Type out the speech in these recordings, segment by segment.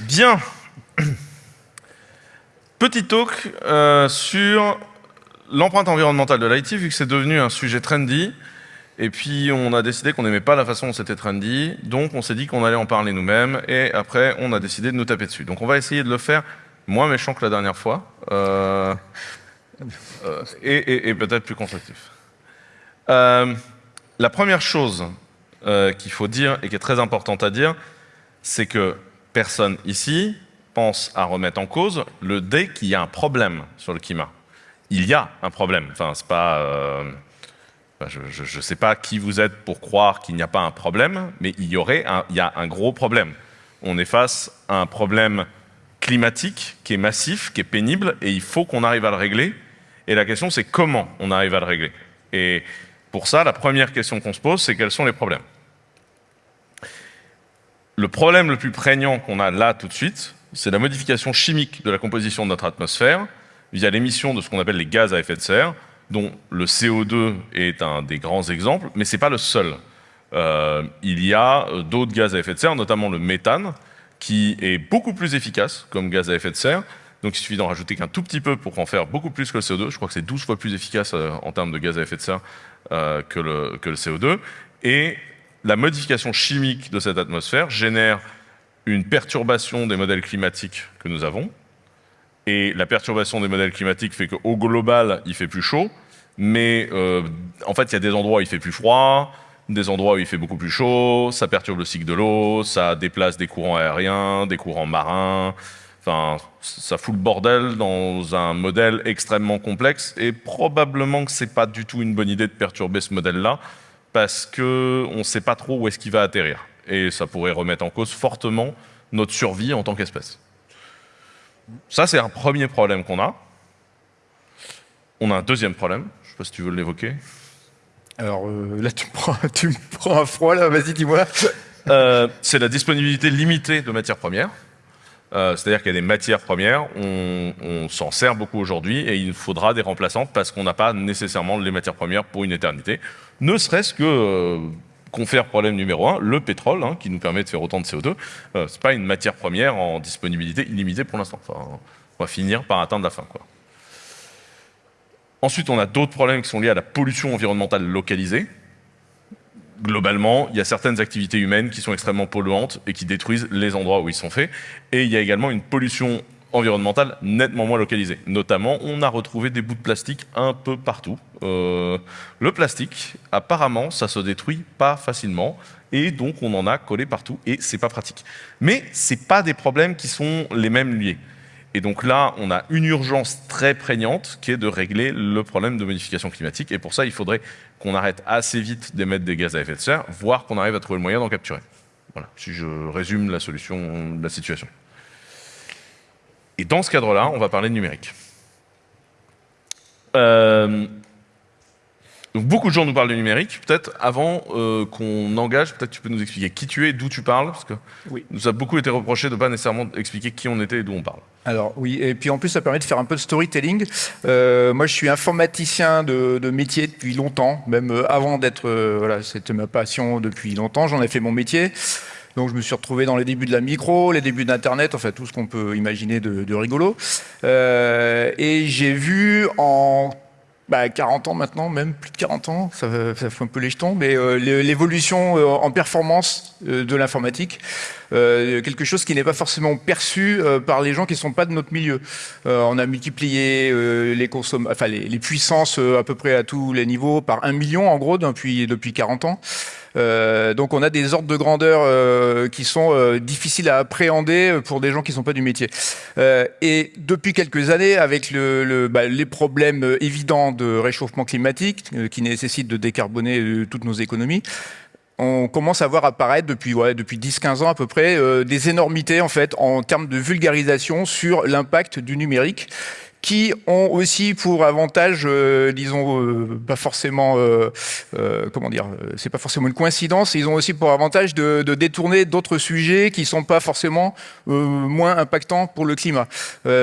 Bien. Petit talk euh, sur l'empreinte environnementale de l'IT, vu que c'est devenu un sujet trendy. Et puis, on a décidé qu'on n'aimait pas la façon dont c'était trendy. Donc, on s'est dit qu'on allait en parler nous-mêmes. Et après, on a décidé de nous taper dessus. Donc, on va essayer de le faire moins méchant que la dernière fois. Euh, euh, et, et peut-être plus constructif. la première chose qu'il faut dire, et qui est très importante à dire, c'est que personne ici pense à remettre en cause le dé qu'il y a un problème sur le climat. Il y a un problème. Enfin, c'est pas. Euh, je ne sais pas qui vous êtes pour croire qu'il n'y a pas un problème, mais il y aurait, un, il y a un gros problème. On est face à un problème climatique qui est massif, qui est pénible, et il faut qu'on arrive à le régler. Et la question, c'est comment on arrive à le régler. Et pour ça, la première question qu'on se pose, c'est quels sont les problèmes? Le problème le plus prégnant qu'on a là tout de suite, c'est la modification chimique de la composition de notre atmosphère via l'émission de ce qu'on appelle les gaz à effet de serre, dont le CO2 est un des grands exemples, mais ce n'est pas le seul. Euh, il y a euh, d'autres gaz à effet de serre, notamment le méthane, qui est beaucoup plus efficace comme gaz à effet de serre. Donc il suffit d'en rajouter qu'un tout petit peu pour en faire beaucoup plus que le CO2. Je crois que c'est 12 fois plus efficace euh, en termes de gaz à effet de serre que, le, que le CO2. Et la modification chimique de cette atmosphère génère une perturbation des modèles climatiques que nous avons. Et la perturbation des modèles climatiques fait qu'au global, il fait plus chaud, mais euh, en fait, il y a des endroits où il fait plus froid, des endroits où il fait beaucoup plus chaud, ça perturbe le cycle de l'eau, ça déplace des courants aériens, des courants marins, enfin, ça fout le bordel dans un modèle extrêmement complexe, et probablement que c'est pas du tout une bonne idée de perturber ce modèle-là, parce qu'on ne sait pas trop où est-ce qu'il va atterrir. Et ça pourrait remettre en cause fortement notre survie en tant qu'espèce. Ça, c'est un premier problème qu'on a. On a un deuxième problème. Je ne sais pas si tu veux l'évoquer. Alors euh, là, tu me, prends, tu me prends un froid, là. Vas-y, dis-moi. Euh, c'est la disponibilité limitée de matières premières. Euh, c'est-à-dire qu'il y a des matières premières, on, s'en sert beaucoup aujourd'hui et il faudra des remplaçants parce qu'on n'a pas nécessairement les matières premières pour une éternité. Ne serait-ce que, euh, confère problème numéro un, le pétrole, hein, qui nous permet de faire autant de CO2, euh, ce n'est pas une matière première en disponibilité illimitée pour l'instant. on va finir par atteindre la fin. Ensuite, on a d'autres problèmes qui sont liés à la pollution environnementale localisée globalement, il y a certaines activités humaines qui sont extrêmement polluantes et qui détruisent les endroits où ils sont faits. Et il y a également une pollution environnementale nettement moins localisée. Notamment, on a retrouvé des bouts de plastique un peu partout. Euh, le plastique, apparemment, ça se détruit pas facilement et donc on en a collé partout et c'est pas pratique. Mais c'est pas des problèmes qui sont les mêmes liés. Et donc là, on a une urgence très prégnante qui est de régler le problème de modification climatique. Et pour ça, il faudrait qu'on arrête assez vite d'émettre des gaz à effet de serre, voire qu'on arrive à trouver le moyen d'en capturer. Voilà, si je résume la solution de la situation. Et dans ce cadre-là, on va parler de numérique. Euh, donc beaucoup de gens nous parlent du numérique. Peut-être avant euh, qu'on engage, peut-être tu peux nous expliquer qui tu es, d'où tu parles, parce que oui. nous a beaucoup été reproché de ne pas nécessairement expliquer qui on était et d'où on parle. Alors oui, et puis en plus ça permet de faire un peu de storytelling. Euh, moi je suis informaticien de, métier depuis longtemps, même euh, avant d'être, voilà, c'était ma passion depuis longtemps, j'en ai fait mon métier. Donc je me suis retrouvé dans les débuts de la micro, les débuts d'Internet, enfin tout ce qu'on peut imaginer de, de rigolo. et j'ai vu en bah, 40 ans maintenant, même plus de 40 ans, ça, ça fait un peu les jetons, mais euh, l'évolution euh, en performance euh, de l'informatique, quelque chose qui n'est pas forcément perçu par les gens qui ne sont pas de notre milieu. on a multiplié les, enfin, les, les puissances à peu près à tous les niveaux par un million en gros depuis, depuis 40 ans. Euh, donc on a des ordres de grandeur euh, qui sont euh, difficiles à appréhender pour des gens qui ne sont pas du métier. et depuis quelques années, avec bah, les problèmes évidents de réchauffement climatique qui nécessitent de décarboner toutes nos économies, on commence à voir apparaître depuis 10-15 ans à peu près des énormités en fait en termes de vulgarisation sur l'impact du numérique qui ont aussi pour avantage, euh, disons, euh, pas forcément, euh, comment dire, c'est pas forcément une coïncidence, ils ont aussi pour avantage de, détourner d'autres sujets qui sont pas forcément moins impactants pour le climat.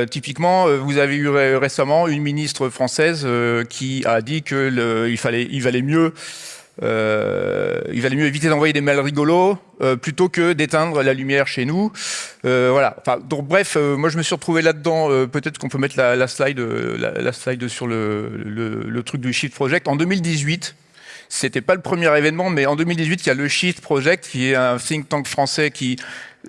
typiquement, vous avez eu récemment une ministre française qui a dit qu'il fallait, il valait mieux Euh, il valait mieux éviter d'envoyer des mails rigolos euh, plutôt que d'éteindre la lumière chez nous. Euh, voilà. Enfin, bref, moi je me suis retrouvé là-dedans. Peut-être qu'on peut mettre la, slide, la, slide sur le, le, le, truc du Shift Project. En 2018, c'était pas le premier événement, mais en 2018, il y a le Shift Project, qui est un think tank français qui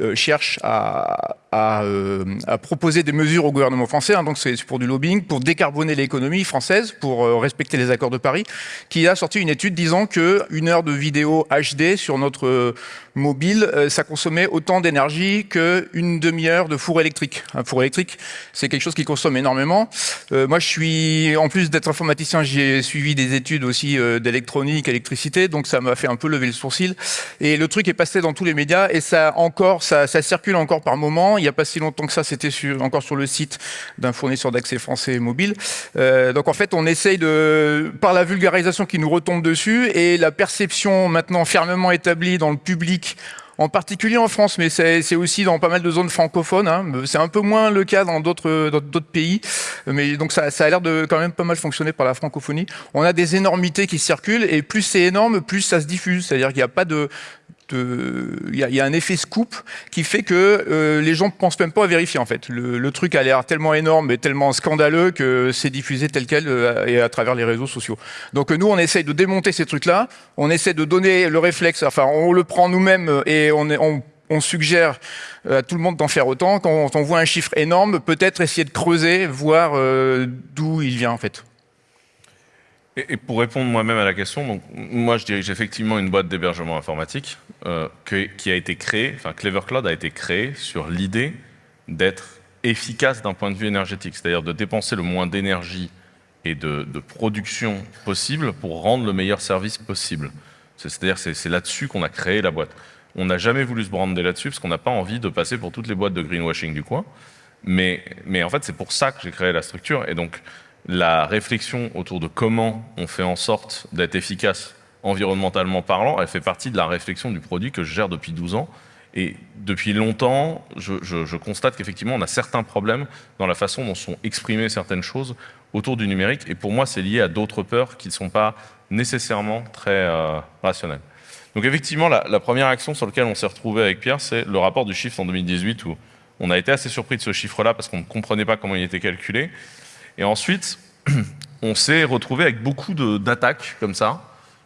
euh, cherche euh, à, proposer des mesures au gouvernement français, hein, donc c'est pour du lobbying, pour décarboner l'économie française, pour euh, respecter les accords de Paris, qui a sorti une étude disant que une heure de vidéo HD sur notre mobile, ça consommait autant d'énergie qu'une demi-heure de four électrique. Un four électrique, c'est quelque chose qui consomme énormément. Moi, je suis, en plus d'être informaticien, j'ai suivi des études aussi d'électronique, électricité, donc ça m'a fait un peu lever le sourcil. Et le truc est passé dans tous les médias et ça encore, ça, circule encore par moment il n'y a pas si longtemps que ça, c'était encore sur le site d'un fournisseur d'accès français mobile. Euh, donc en fait, on essaye de, par la vulgarisation qui nous retombe dessus et la perception maintenant fermement établie dans le public en particulier en France, mais c'est aussi dans pas mal de zones francophones. Hein. C'est un peu moins le cas dans d'autres pays, mais donc ça a l'air de quand même pas mal fonctionner par la francophonie. On a des énormités qui circulent, et plus c'est énorme, plus ça se diffuse. C'est-à-dire qu'il n'y a pas de, il y, a un effet scoop qui fait que euh, les gens ne pensent même pas à vérifier en fait. Le, truc a l'air tellement énorme et tellement scandaleux que c'est diffusé tel quel euh, et à travers les réseaux sociaux. Donc nous, on essaye de démonter ces trucs-là, on essaie de donner le réflexe, enfin on le prend nous-mêmes et on suggère à tout le monde d'en faire autant. Quand on voit un chiffre énorme, peut-être essayer de creuser, voir euh, d'où il vient en fait. Et, pour répondre moi-même à la question, moi je dirige effectivement une boîte d'hébergement informatique euh, qui a été créée, enfin Clever Cloud a été créée sur l'idée d'être efficace d'un point de vue énergétique, c'est-à-dire de dépenser le moins d'énergie et de, de, production possible pour rendre le meilleur service possible. C'est-à-dire c'est là-dessus qu'on a créé la boîte. On n'a jamais voulu se brander là-dessus parce qu'on n'a pas envie de passer pour toutes les boîtes de greenwashing du coin. Mais, mais en fait, c'est pour ça que j'ai créé la structure. Et donc, la réflexion autour de comment on fait en sorte d'être efficace environnementalement parlant, elle fait partie de la réflexion du produit que je gère depuis 12 ans. Et depuis longtemps, je, constate qu'effectivement, on a certains problèmes dans la façon dont sont exprimées certaines choses autour du numérique. Et pour moi, c'est lié à d'autres peurs qui ne sont pas nécessairement très euh, rationnelles. Donc effectivement, la, la, première action sur laquelle on s'est retrouvé avec Pierre, c'est le rapport du chiffre en 2018 où on a été assez surpris de ce chiffre-là parce qu'on ne comprenait pas comment il était calculé. Et ensuite, on s'est retrouvé avec beaucoup d'attaques comme ça.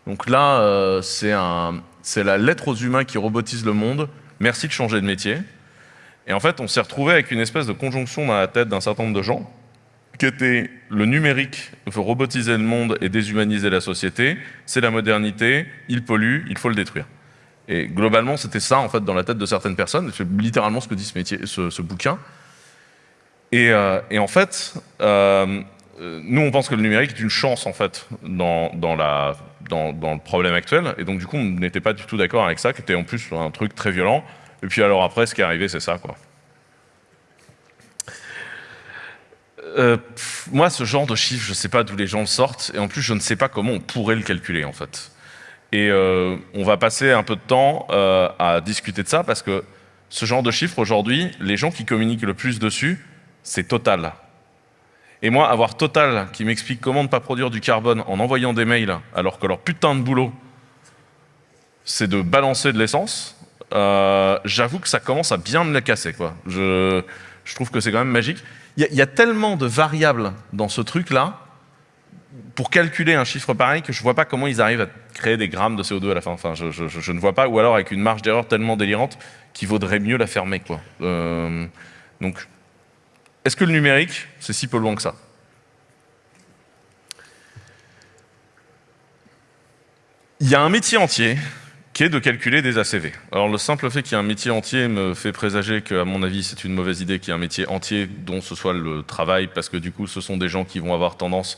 Donc là, euh, c'est la lettre aux humains qui robotise le monde. Merci de changer de métier. Et en fait, on s'est retrouvé avec une espèce de conjonction dans la tête d'un certain nombre de gens qui était le numérique veut robotiser le monde et déshumaniser la société, c'est la modernité, il pollue, il faut le détruire. Et globalement, c'était ça en fait dans la tête de certaines personnes. C'est littéralement ce que dit ce, bouquin. Et, euh, et, en fait, euh, nous on pense que le numérique est une chance en fait dans, le problème actuel. Et donc du coup, on n'était pas du tout d'accord avec ça, qui était en plus un truc très violent. Et puis alors après, ce qui est arrivé, c'est ça quoi. Euh, moi, ce genre de chiffre, je ne sais pas d'où les gens le sortent, et en plus, je ne sais pas comment on pourrait le calculer, en fait. Et on va passer un peu de temps à discuter de ça, parce que ce genre de chiffre, aujourd'hui, les gens qui communiquent le plus dessus, c'est Total. Et moi, avoir Total qui m'explique comment ne pas produire du carbone en envoyant des mails, alors que leur putain de boulot, c'est de balancer de l'essence, euh, j'avoue que ça commence à bien me la casser. Quoi. Je, trouve que c'est quand même magique. Il y, a tellement de variables dans ce truc-là, pour calculer un chiffre pareil, que je ne vois pas comment ils arrivent à créer des grammes de CO2 à la fin. Enfin, je, je, ne vois pas, ou alors avec une marge d'erreur tellement délirante qu'il vaudrait mieux la fermer. Euh, donc, est-ce que le numérique, c'est si peu loin que ça? Il y a un métier entier qui est de calculer des ACV. Alors le simple fait qu'il y ait un métier entier me fait présager qu'à mon avis c'est une mauvaise idée qu'il y ait un métier entier dont ce soit le travail, parce que du coup ce sont des gens qui vont avoir tendance,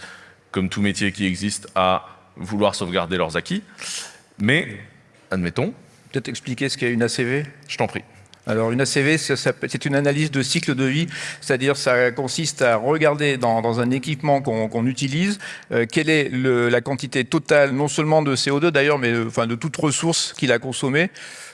comme tout métier qui existe, à vouloir sauvegarder leurs acquis. Mais, admettons... Peut-être expliquer ce qu'est une ACV Je t'en prie. Alors une ACV, c'est une analyse de cycle de vie, c'est-à-dire ça consiste à regarder dans, un équipement qu'on qu utilise euh, quelle est la quantité totale, non seulement de CO2 d'ailleurs, mais de toute ressource qu'il a consommée.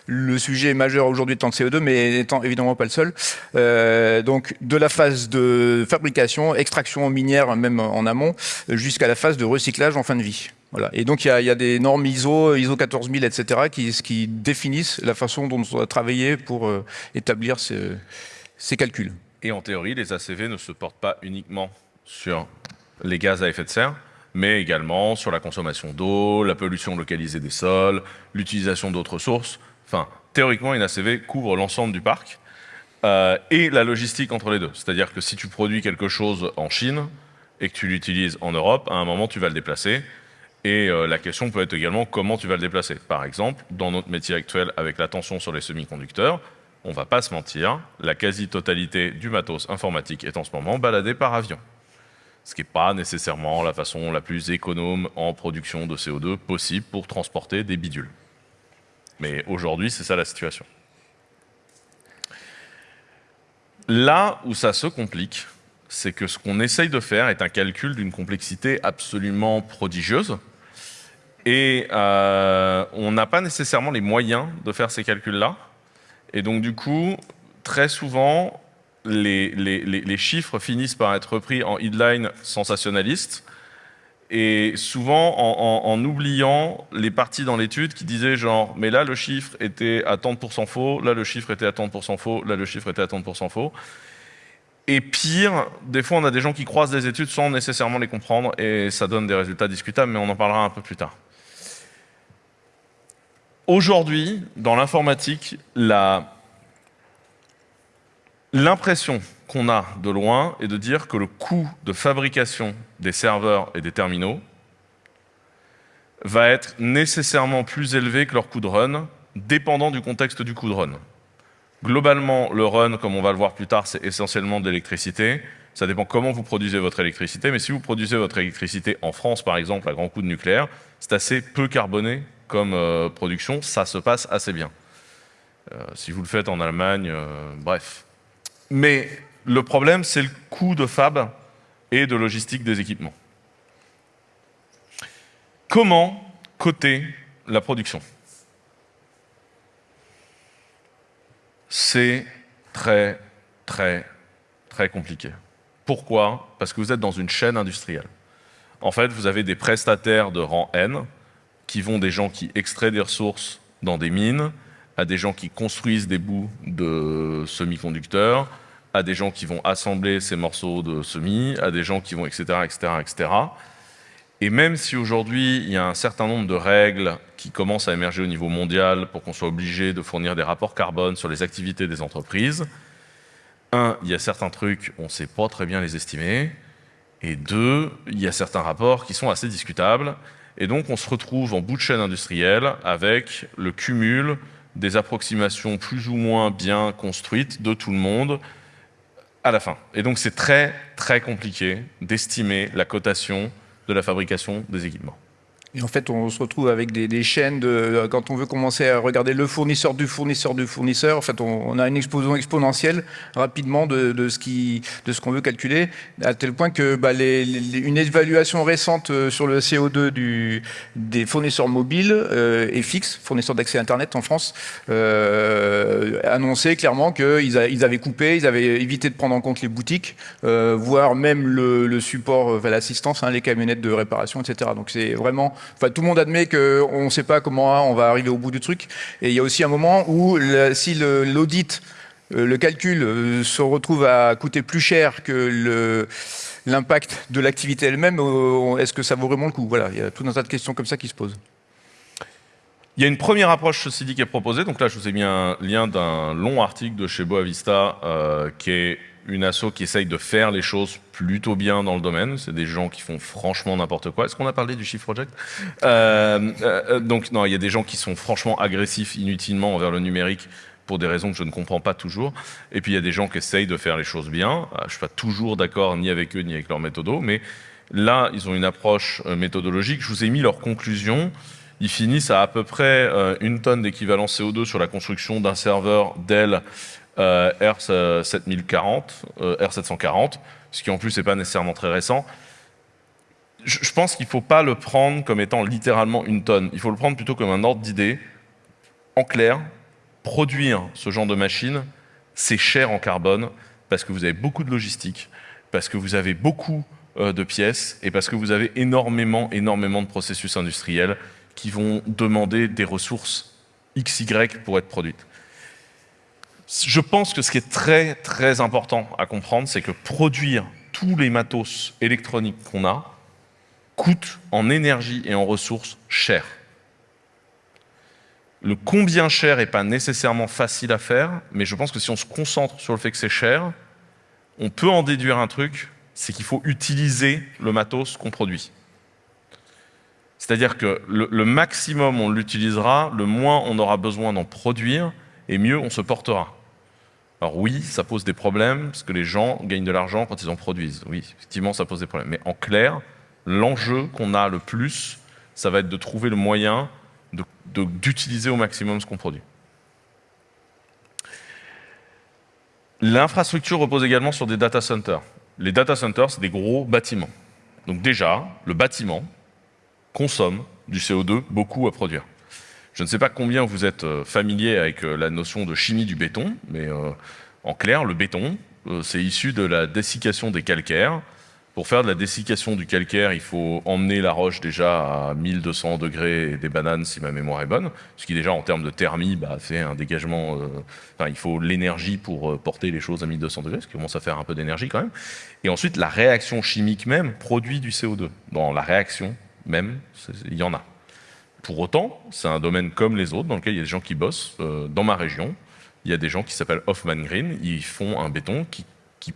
Le sujet majeur aujourd'hui étant le CO2, mais n'étant évidemment pas le seul. Euh, donc de la phase de fabrication, extraction minière, même en amont, jusqu'à la phase de recyclage en fin de vie. Et donc il y, a, des normes ISO, ISO 14000, etc., qui, qui définissent la façon dont on doit travailler pour euh, établir ces, calculs. Et en théorie, les ACV ne se portent pas uniquement sur les gaz à effet de serre, mais également sur la consommation d'eau, la pollution localisée des sols, l'utilisation d'autres sources. Enfin, théoriquement, une ACV couvre l'ensemble du parc euh, et la logistique entre les deux. C'est-à-dire que si tu produis quelque chose en Chine et que tu l'utilises en Europe, à un moment, tu vas le déplacer. Et euh, la question peut être également comment tu vas le déplacer. Par exemple, dans notre métier actuel, avec la tension sur les semi-conducteurs, on ne va pas se mentir, la quasi-totalité du matos informatique est en ce moment baladée par avion. Ce qui n'est pas nécessairement la façon la plus économe en production de CO2 possible pour transporter des bidules. Mais aujourd'hui, c'est ça la situation. Là où ça se complique, c'est que ce qu'on essaye de faire est un calcul d'une complexité absolument prodigieuse. Et euh, on n'a pas nécessairement les moyens de faire ces calculs-là. Et donc du coup, très souvent, les, chiffres finissent par être repris en headline sensationnaliste et souvent en, oubliant les parties dans l'étude qui disaient genre, mais là le chiffre était à 30% faux, là le chiffre était à 30% faux, là le chiffre était à 30% faux. Et pire, des fois on a des gens qui croisent des études sans nécessairement les comprendre et ça donne des résultats discutables, mais on en parlera un peu plus tard. Aujourd'hui, dans l'informatique, l'impression qu'on a de loin est de dire que le coût de fabrication des serveurs et des terminaux va être nécessairement plus élevé que leur coût de run, dépendant du contexte du coût de run. Globalement, le run, comme on va le voir plus tard, c'est essentiellement de l'électricité. Ça dépend comment vous produisez votre électricité, mais si vous produisez votre électricité en France, par exemple, à grand coût de nucléaire, c'est assez peu carboné comme euh, production, ça se passe assez bien. Euh, si vous le faites en Allemagne, euh, bref. Mais le problème, c'est le coût de fab et de logistique des équipements. Comment coter la production? C'est très, très, très compliqué. Pourquoi? Parce que vous êtes dans une chaîne industrielle. En fait, vous avez des prestataires de rang N qui vont des gens qui extraient des ressources dans des mines, à des gens qui construisent des bouts de semi-conducteurs, à des gens qui vont assembler ces morceaux de semis, à des gens qui vont, etc., etc.. Et même si aujourd'hui, il y a un certain nombre de règles qui commencent à émerger au niveau mondial pour qu'on soit obligé de fournir des rapports carbone sur les activités des entreprises, un, il y a certains trucs, on ne sait pas très bien les estimer, et deux, il y a certains rapports qui sont assez discutables, et donc on se retrouve en bout de chaîne industrielle avec le cumul des approximations plus ou moins bien construites de tout le monde, à la fin. Et donc c'est très très compliqué d'estimer la cotation de la fabrication des équipements. Et en fait, on se retrouve avec des, chaînes de, euh, quand on veut commencer à regarder le fournisseur du fournisseur du fournisseur, en fait, on, a une explosion exponentielle rapidement de, ce qui, de qu'on veut calculer, à tel point que bah, une évaluation récente euh, sur le CO2 du, des fournisseurs mobiles euh, et fixes, fournisseurs d'accès Internet en France, euh, annonçait clairement qu'ils ils avaient coupé, ils avaient évité de prendre en compte les boutiques, voire même le, support, l'assistance, hein, les camionnettes de réparation, etc. Donc c'est vraiment Enfin, tout le monde admet qu'on ne sait pas comment on va arriver au bout du truc. Et il y a aussi un moment où si l'audit, euh, le, calcul euh, se retrouve à coûter plus cher que l'impact de l'activité elle-même, euh, est-ce que ça vaut vraiment le coup? Voilà, il y a tout un tas de questions comme ça qui se posent. Il y a une première approche, ceci dit, qui est proposée. Donc là, je vous ai mis un lien d'un long article de chez Boavista qui est une asso qui essaye de faire les choses plutôt bien dans le domaine. C'est des gens qui font franchement n'importe quoi. Est-ce qu'on a parlé du Shift Project euh, euh, Donc non, il y a des gens qui sont franchement agressifs inutilement envers le numérique pour des raisons que je ne comprends pas toujours. Et puis il y a des gens qui essayent de faire les choses bien. Euh, je ne suis pas toujours d'accord ni avec eux ni avec leur méthodo, mais là, ils ont une approche méthodologique. Je vous ai mis leurs conclusions. Ils finissent à à peu près une tonne d'équivalent CO2 sur la construction d'un serveur Dell euh, R740, euh, R740, ce qui en plus n'est pas nécessairement très récent. Je, pense qu'il ne faut pas le prendre comme étant littéralement une tonne. Il faut le prendre plutôt comme un ordre d'idée. En clair, produire ce genre de machine, c'est cher en carbone parce que vous avez beaucoup de logistique, parce que vous avez beaucoup euh, de pièces et parce que vous avez énormément, énormément de processus industriels qui vont demander des ressources XY pour être produites. Je pense que ce qui est très, très important à comprendre, c'est que produire tous les matos électroniques qu'on a coûte en énergie et en ressources cher. Le combien cher n'est pas nécessairement facile à faire, mais je pense que si on se concentre sur le fait que c'est cher, on peut en déduire un truc, c'est qu'il faut utiliser le matos qu'on produit. C'est-à-dire que le, maximum on l'utilisera, le moins on aura besoin d'en produire, et mieux on se portera. Alors oui, ça pose des problèmes, parce que les gens gagnent de l'argent quand ils en produisent. Oui, effectivement, ça pose des problèmes. Mais en clair, l'enjeu qu'on a le plus, ça va être de trouver le moyen d'utiliser au maximum ce qu'on produit. L'infrastructure repose également sur des data centers. Les data centers, c'est des gros bâtiments. Donc déjà, le bâtiment consomme du CO2 beaucoup à produire. Je ne sais pas combien vous êtes euh, familier avec euh, la notion de chimie du béton, mais euh, en clair, le béton, c'est issu de la dessiccation des calcaires pour faire de la dessiccation du calcaire, il faut emmener la roche déjà à 1200 degrés et des bananes si ma mémoire est bonne, ce qui déjà en termes de thermie bah, fait un dégagement, enfin, il faut l'énergie pour porter les choses à 1200 degrés, ce qui commence à faire un peu d'énergie quand même. Et ensuite, la réaction chimique même produit du CO2. Dans la réaction même, il y en a. Pour autant, c'est un domaine comme les autres dans lequel il y a des gens qui bossent. Euh, dans ma région, il y a des gens qui s'appellent Hoffman Green, ils font un béton qui,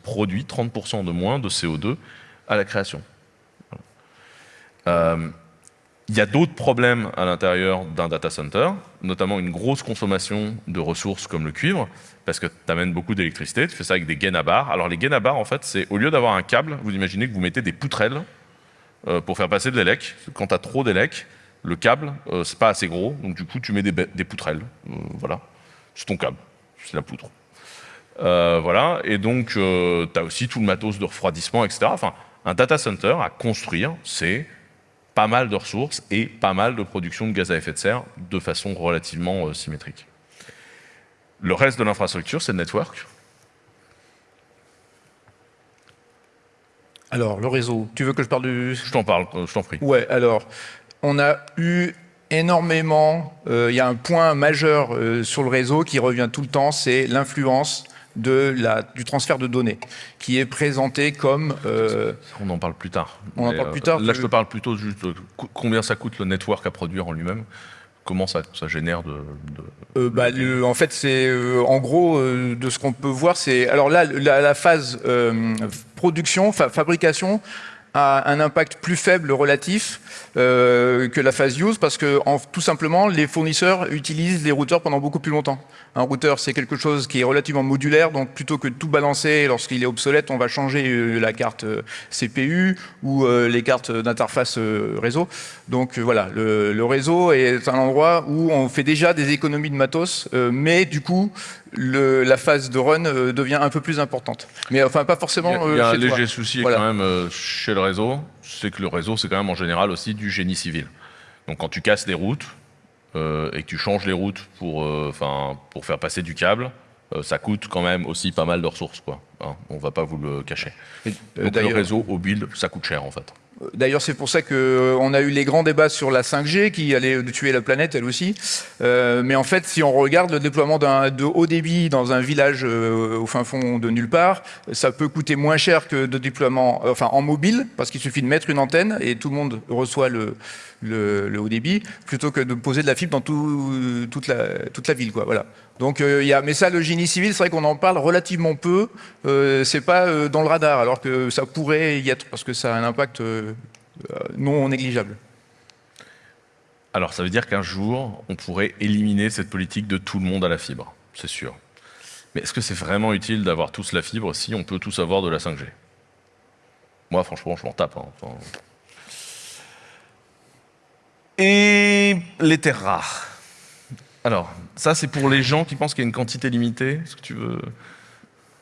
produit 30% de moins de CO2 à la création. Euh, il y a d'autres problèmes à l'intérieur d'un data center, notamment une grosse consommation de ressources comme le cuivre, parce que tu amènes beaucoup d'électricité, tu fais ça avec des gaines à barres. Alors les gaines à barres, en fait, c'est au lieu d'avoir un câble, vous imaginez que vous mettez des poutrelles euh, pour faire passer de l'élec. Quand tu as trop d'élec, le câble, euh, c'est pas assez gros, donc du coup tu mets des, des poutrelles. voilà, c'est ton câble, c'est la poutre. voilà, et donc tu as aussi tout le matos de refroidissement, etc. Enfin, un data center à construire, c'est pas mal de ressources et pas mal de production de gaz à effet de serre de façon relativement euh, symétrique. Le reste de l'infrastructure, c'est le network. Alors, le réseau, tu veux que je parle du... Je t'en parle, euh, je t'en prie. Ouais, alors, on a eu énormément, euh, il y a un point majeur sur le réseau qui revient tout le temps, c'est l'influence de la, du transfert de données, qui est présenté comme... Euh, on en parle plus tard. On en parle plus tard. Là, je te parle plutôt juste de combien ça coûte le network à produire en lui-même comment ça, ça, génère de... Euh, bah, en fait, c'est euh, en gros de ce qu'on peut voir, c'est alors là la, la phase production, fabrication a un impact plus faible relatif euh, que la phase use parce que tout simplement les fournisseurs utilisent les routeurs pendant beaucoup plus longtemps. Un routeur c'est quelque chose qui est relativement modulaire donc plutôt que de tout balancer lorsqu'il est obsolète on va changer euh, la carte euh, CPU ou les cartes d'interface réseau. Donc voilà le, le, réseau est un endroit où on fait déjà des économies de matos mais du coup le, la phase de run devient un peu plus importante. Mais enfin pas forcément Il y a, un léger souci quand même chez le réseau c'est que le réseau, c'est quand même en général aussi du génie civil. Donc quand tu casses des routes euh, et que tu changes les routes pour, euh, pour faire passer du câble, euh, ça coûte quand même aussi pas mal de ressources. Quoi. Hein, on va pas vous le cacher. Donc le réseau au build, ça coûte cher en fait. D'ailleurs, c'est pour ça qu'on euh, a eu les grands débats sur la 5G qui allait tuer la planète, elle aussi. Euh, mais en fait, si on regarde le déploiement de haut débit dans un village euh, au fin fond de nulle part, ça peut coûter moins cher que de déploiement enfin, en mobile, parce qu'il suffit de mettre une antenne et tout le monde reçoit le, le, haut débit, plutôt que de poser de la fibre dans toute, la, ville. Quoi, voilà. Donc, euh, y a, mais ça, le génie civil, c'est vrai qu'on en parle relativement peu. Euh, c'est pas euh, dans le radar, alors que ça pourrait y être, parce que ça a un impact non négligeable. Alors, ça veut dire qu'un jour, on pourrait éliminer cette politique de tout le monde à la fibre, c'est sûr. Mais est-ce que c'est vraiment utile d'avoir tous la fibre si on peut tous avoir de la 5G Moi, franchement, je m'en tape. Hein. Et les terres rares. Alors, ça, c'est pour les gens qui pensent qu'il y a une quantité limitée. Est-ce que tu veux...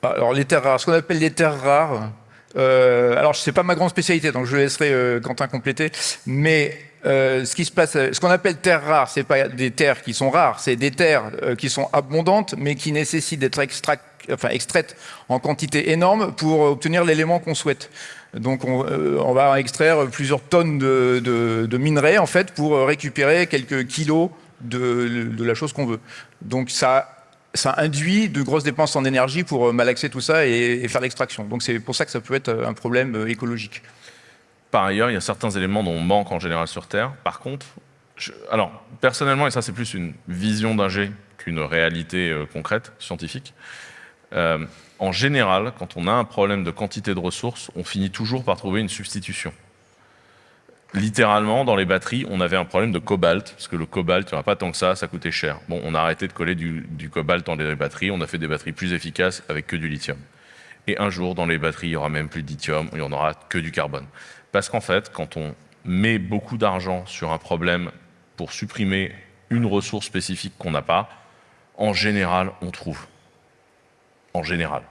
Alors, les terres rares, ce qu'on appelle les terres rares, euh, alors, ce n'est pas ma grande spécialité, donc je laisserai euh, Quentin compléter, mais euh, ce qui se passe, ce qu'on appelle terres rares, c'est pas des terres qui sont rares, c'est des terres qui sont abondantes, mais qui nécessitent d'être extraites en quantité énorme pour obtenir l'élément qu'on souhaite. Donc on, va extraire plusieurs tonnes de, minerais en fait pour récupérer quelques kilos de, la chose qu'on veut. Donc ça induit de grosses dépenses en énergie pour malaxer tout ça et faire l'extraction. Donc c'est pour ça que ça peut être un problème écologique. Par ailleurs, il y a certains éléments dont on manque en général sur Terre. Par contre, alors, personnellement, et ça c'est plus une vision d'ingé qu'une réalité euh, concrète, scientifique, euh, en général, quand on a un problème de quantité de ressources, on finit toujours par trouver une substitution. Littéralement, dans les batteries, on avait un problème de cobalt, parce que le cobalt, il n'y en a pas tant que ça, ça coûtait cher. Bon, on a arrêté de coller du, cobalt dans les batteries, on a fait des batteries plus efficaces avec que du lithium. Et un jour, dans les batteries, il n'y aura même plus de lithium, il n'y en aura que du carbone. Parce qu'en fait, quand on met beaucoup d'argent sur un problème pour supprimer une ressource spécifique qu'on n'a pas, en général, on trouve. En général.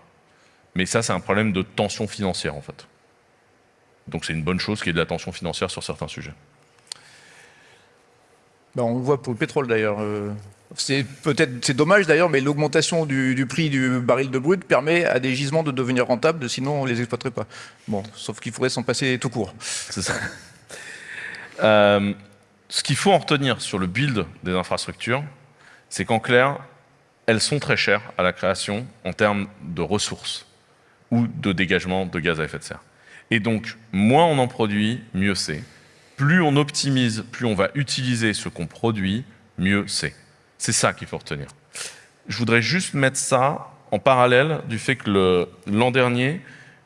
Mais ça, c'est un problème de tension financière, en fait. Donc c'est une bonne chose qu'il y ait de la tension financière sur certains sujets. Ben, on le voit pour le pétrole, d'ailleurs. Euh, c'est peut-être c'est dommage d'ailleurs, mais l'augmentation du, prix du baril de brut permet à des gisements de devenir rentables, sinon on les exploiterait pas. Bon, sauf qu'il faudrait s'en passer tout court. C'est ça. Euh, ce qu'il faut en retenir sur le build des infrastructures, c'est qu'en clair, elles sont très chères à la création en termes de ressources ou de dégagement de gaz à effet de serre. Et donc, moins on en produit, mieux c'est. Plus on optimise, plus on va utiliser ce qu'on produit, mieux c'est. C'est ça qu'il faut retenir. Je voudrais juste mettre ça en parallèle du fait que l'an dernier,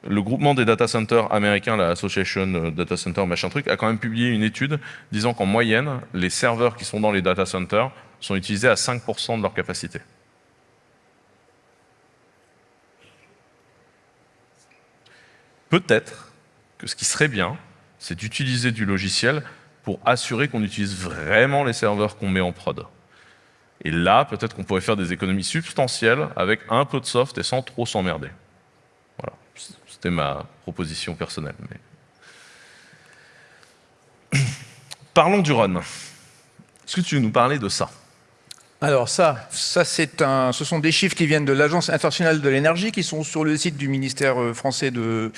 le groupement des data centers américains, la Association Data Center machin truc, a quand même publié une étude disant qu'en moyenne, les serveurs qui sont dans les data centers sont utilisés à 5% de leur capacité. Peut-être que ce qui serait bien, c'est d'utiliser du logiciel pour assurer qu'on utilise vraiment les serveurs qu'on met en prod. Et là, peut-être qu'on pourrait faire des économies substantielles avec un peu de soft et sans trop s'emmerder. Voilà, c'était ma proposition personnelle. Parlons du run. Est-ce que tu veux nous parler de ça? Alors ça, ça c'est un, ce sont des chiffres qui viennent de l'Agence internationale de l'énergie, qui sont sur le site du ministère euh, français de,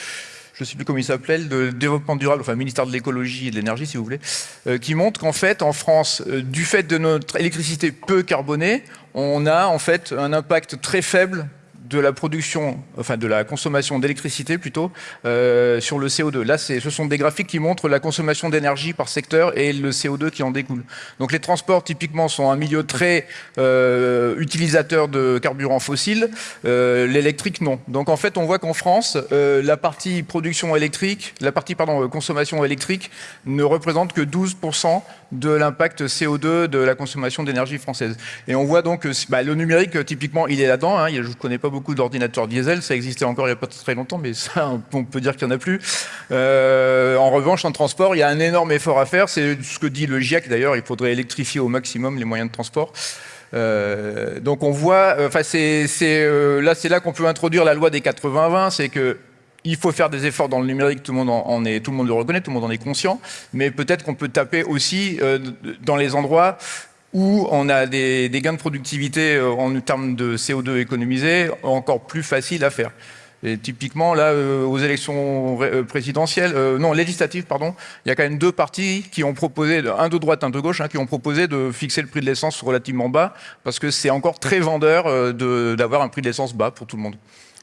je ne sais plus comment il s'appelait, de développement durable, enfin ministère de l'écologie et de l'énergie si vous voulez, euh, qui montre qu'en fait en France, euh, du fait de notre électricité peu carbonée, on a en fait un impact très faible de la production, enfin de la consommation d'électricité plutôt, euh, sur le CO2. Là, ce sont des graphiques qui montrent la consommation d'énergie par secteur et le CO2 qui en découle. Donc les transports, typiquement, sont un milieu très euh, utilisateur de carburants fossiles. Euh, l'électrique, non. Donc en fait, on voit qu'en France, la partie production électrique, la partie consommation électrique ne représente que 12% de l'impact CO2 de la consommation d'énergie française. Et on voit donc que bah, le numérique, typiquement, il est là-dedans. Hein. je ne connais pas beaucoup d'ordinateurs diesel, ça existait encore il n'y a pas très longtemps, mais ça, on peut dire qu'il n'y en a plus. Euh, en revanche, en transport, il y a un énorme effort à faire, c'est ce que dit le GIEC d'ailleurs, il faudrait électrifier au maximum les moyens de transport. Euh, donc on voit, euh, c'est là c'est là qu'on peut introduire la loi des 80-20, c'est que il faut faire des efforts dans le numérique, tout le monde en est, tout le monde le reconnaît, tout le monde en est conscient, mais peut-être qu'on peut taper aussi dans les endroits où on a des, gains de productivité euh, en termes de CO2 économisé encore plus faciles à faire. Et typiquement, là, euh, aux élections euh, présidentielles, non, législatives, pardon, il y a quand même deux partis qui ont proposé, un de droite, un de gauche, hein, qui ont proposé de fixer le prix de l'essence relativement bas, parce que c'est encore très vendeur d'avoir un prix de l'essence bas pour tout le monde,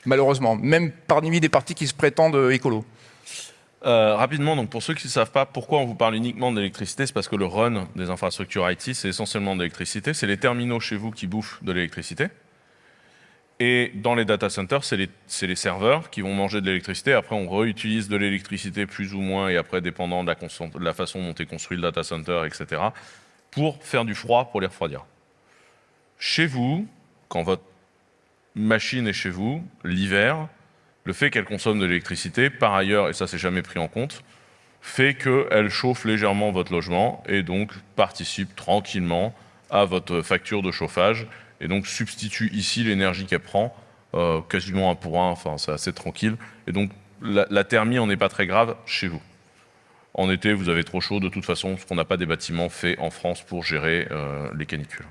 malheureusement, même parmi des partis qui se prétendent écolos. Euh, rapidement, donc pour ceux qui ne savent pas pourquoi on vous parle uniquement d'électricité, c'est parce que le run des infrastructures IT, c'est essentiellement de l'électricité. C'est les terminaux chez vous qui bouffent de l'électricité. Et dans les data centers, c'est les, les, serveurs qui vont manger de l'électricité. Après, on réutilise de l'électricité plus ou moins, et après, dépendant de la, de la, façon dont est construit le data center, etc., pour faire du froid, pour les refroidir. Chez vous, quand votre machine est chez vous, l'hiver, le fait qu'elle consomme de l'électricité, par ailleurs, et ça c'est jamais pris en compte, fait qu'elle chauffe légèrement votre logement et donc participe tranquillement à votre facture de chauffage et donc substitue ici l'énergie qu'elle prend, euh, quasiment un pour un, enfin c'est assez tranquille. Et donc la, thermie en est pas très grave chez vous. En été, vous avez trop chaud de toute façon, parce qu'on n'a pas des bâtiments faits en France pour gérer euh, les canicules.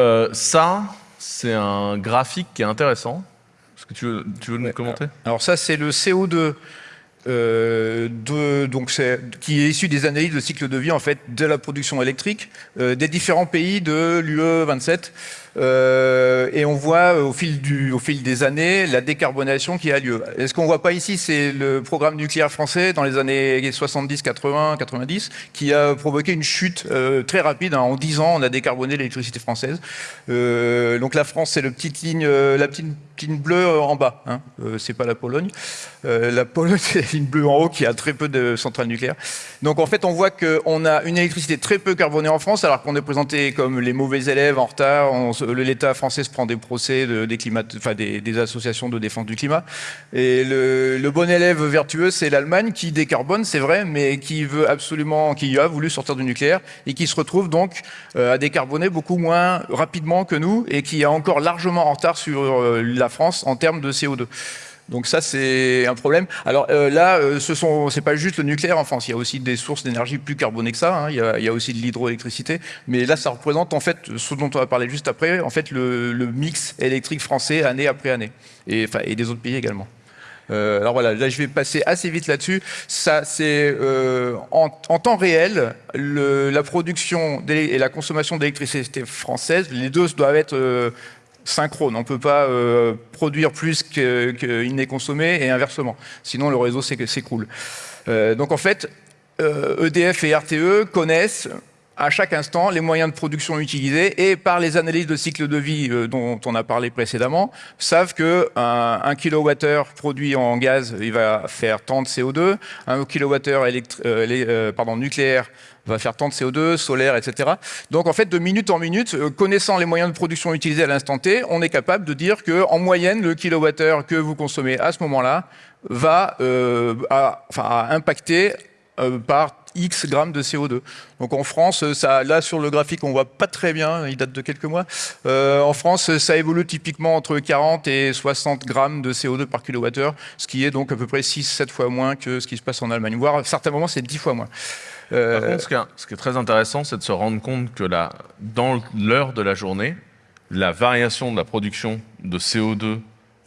Euh, ça, c'est un graphique qui est intéressant. Est-ce que tu veux, tu veux nous commenter? Alors ça, c'est le CO2 euh, de, donc qui est issu des analyses de cycle de vie en fait de la production électrique euh, des différents pays de l'UE 27 euh, et on voit euh, au fil, des années la décarbonation qui a lieu. est ce qu'on voit pas ici, c'est le programme nucléaire français dans les années 70, 80, 90 qui a provoqué une chute euh, très rapide. Hein. En 10 ans, on a décarboné l'électricité française. Euh, donc la France, c'est la petite ligne, bleue en bas. Hein. c'est pas la Pologne. la Pologne, c'est la ligne bleue en haut qui a très peu de centrales nucléaires. Donc en fait, on voit qu'on a une électricité très peu carbonée en France, alors qu'on est présenté comme les mauvais élèves en retard. l'État français se prend des procès des, associations de défense du climat. Et le, bon élève vertueux, c'est l'Allemagne qui décarbone, c'est vrai, mais qui veut absolument, qui a voulu sortir du nucléaire et qui se retrouve donc euh, à décarboner beaucoup moins rapidement que nous et qui est encore largement en retard sur euh, la France en termes de CO2. Donc ça, c'est un problème. Alors euh, là, euh, ce sont, c'est pas juste le nucléaire en France. Il y a aussi des sources d'énergie plus carbonées que ça. Hein. Il, y a, aussi de l'hydroélectricité. Mais là, ça représente en fait ce dont on va parler juste après, en fait le, mix électrique français année après année, et, enfin, et des autres pays également. Euh, alors voilà, là je vais passer assez vite là-dessus. Ça, c'est en, temps réel, la production et la consommation d'électricité française, les deux doivent être synchrone. On ne peut pas euh, produire plus qu'il n'est consommé et inversement. Sinon, le réseau s'écroule. Euh, donc en fait, EDF euh, e et RTE connaissent à chaque instant les moyens de production utilisés et par les analyses de cycle de vie dont on a parlé précédemment, savent que un, kilowattheure produit en gaz, il va faire tant de CO2, un kilowattheure nucléaire va faire tant de CO2, solaire, etc. Donc en fait, de minute en minute, euh, connaissant les moyens de production utilisés à l'instant T, on est capable de dire que en moyenne, le kilowattheure que vous consommez à ce moment-là va euh, impacter euh, par X grammes de CO2. Donc en France, là sur le graphique, on voit pas très bien, il date de quelques mois. en France, ça évolue typiquement entre 40 et 60 grammes de CO2 par kilowattheure, ce qui est donc à peu près 6-7 fois moins que ce qui se passe en Allemagne. Voire à certains moments, c'est 10 fois moins. Par contre, ce qui, est, très intéressant, c'est de se rendre compte que dans l'heure de la journée, la variation de la production de CO2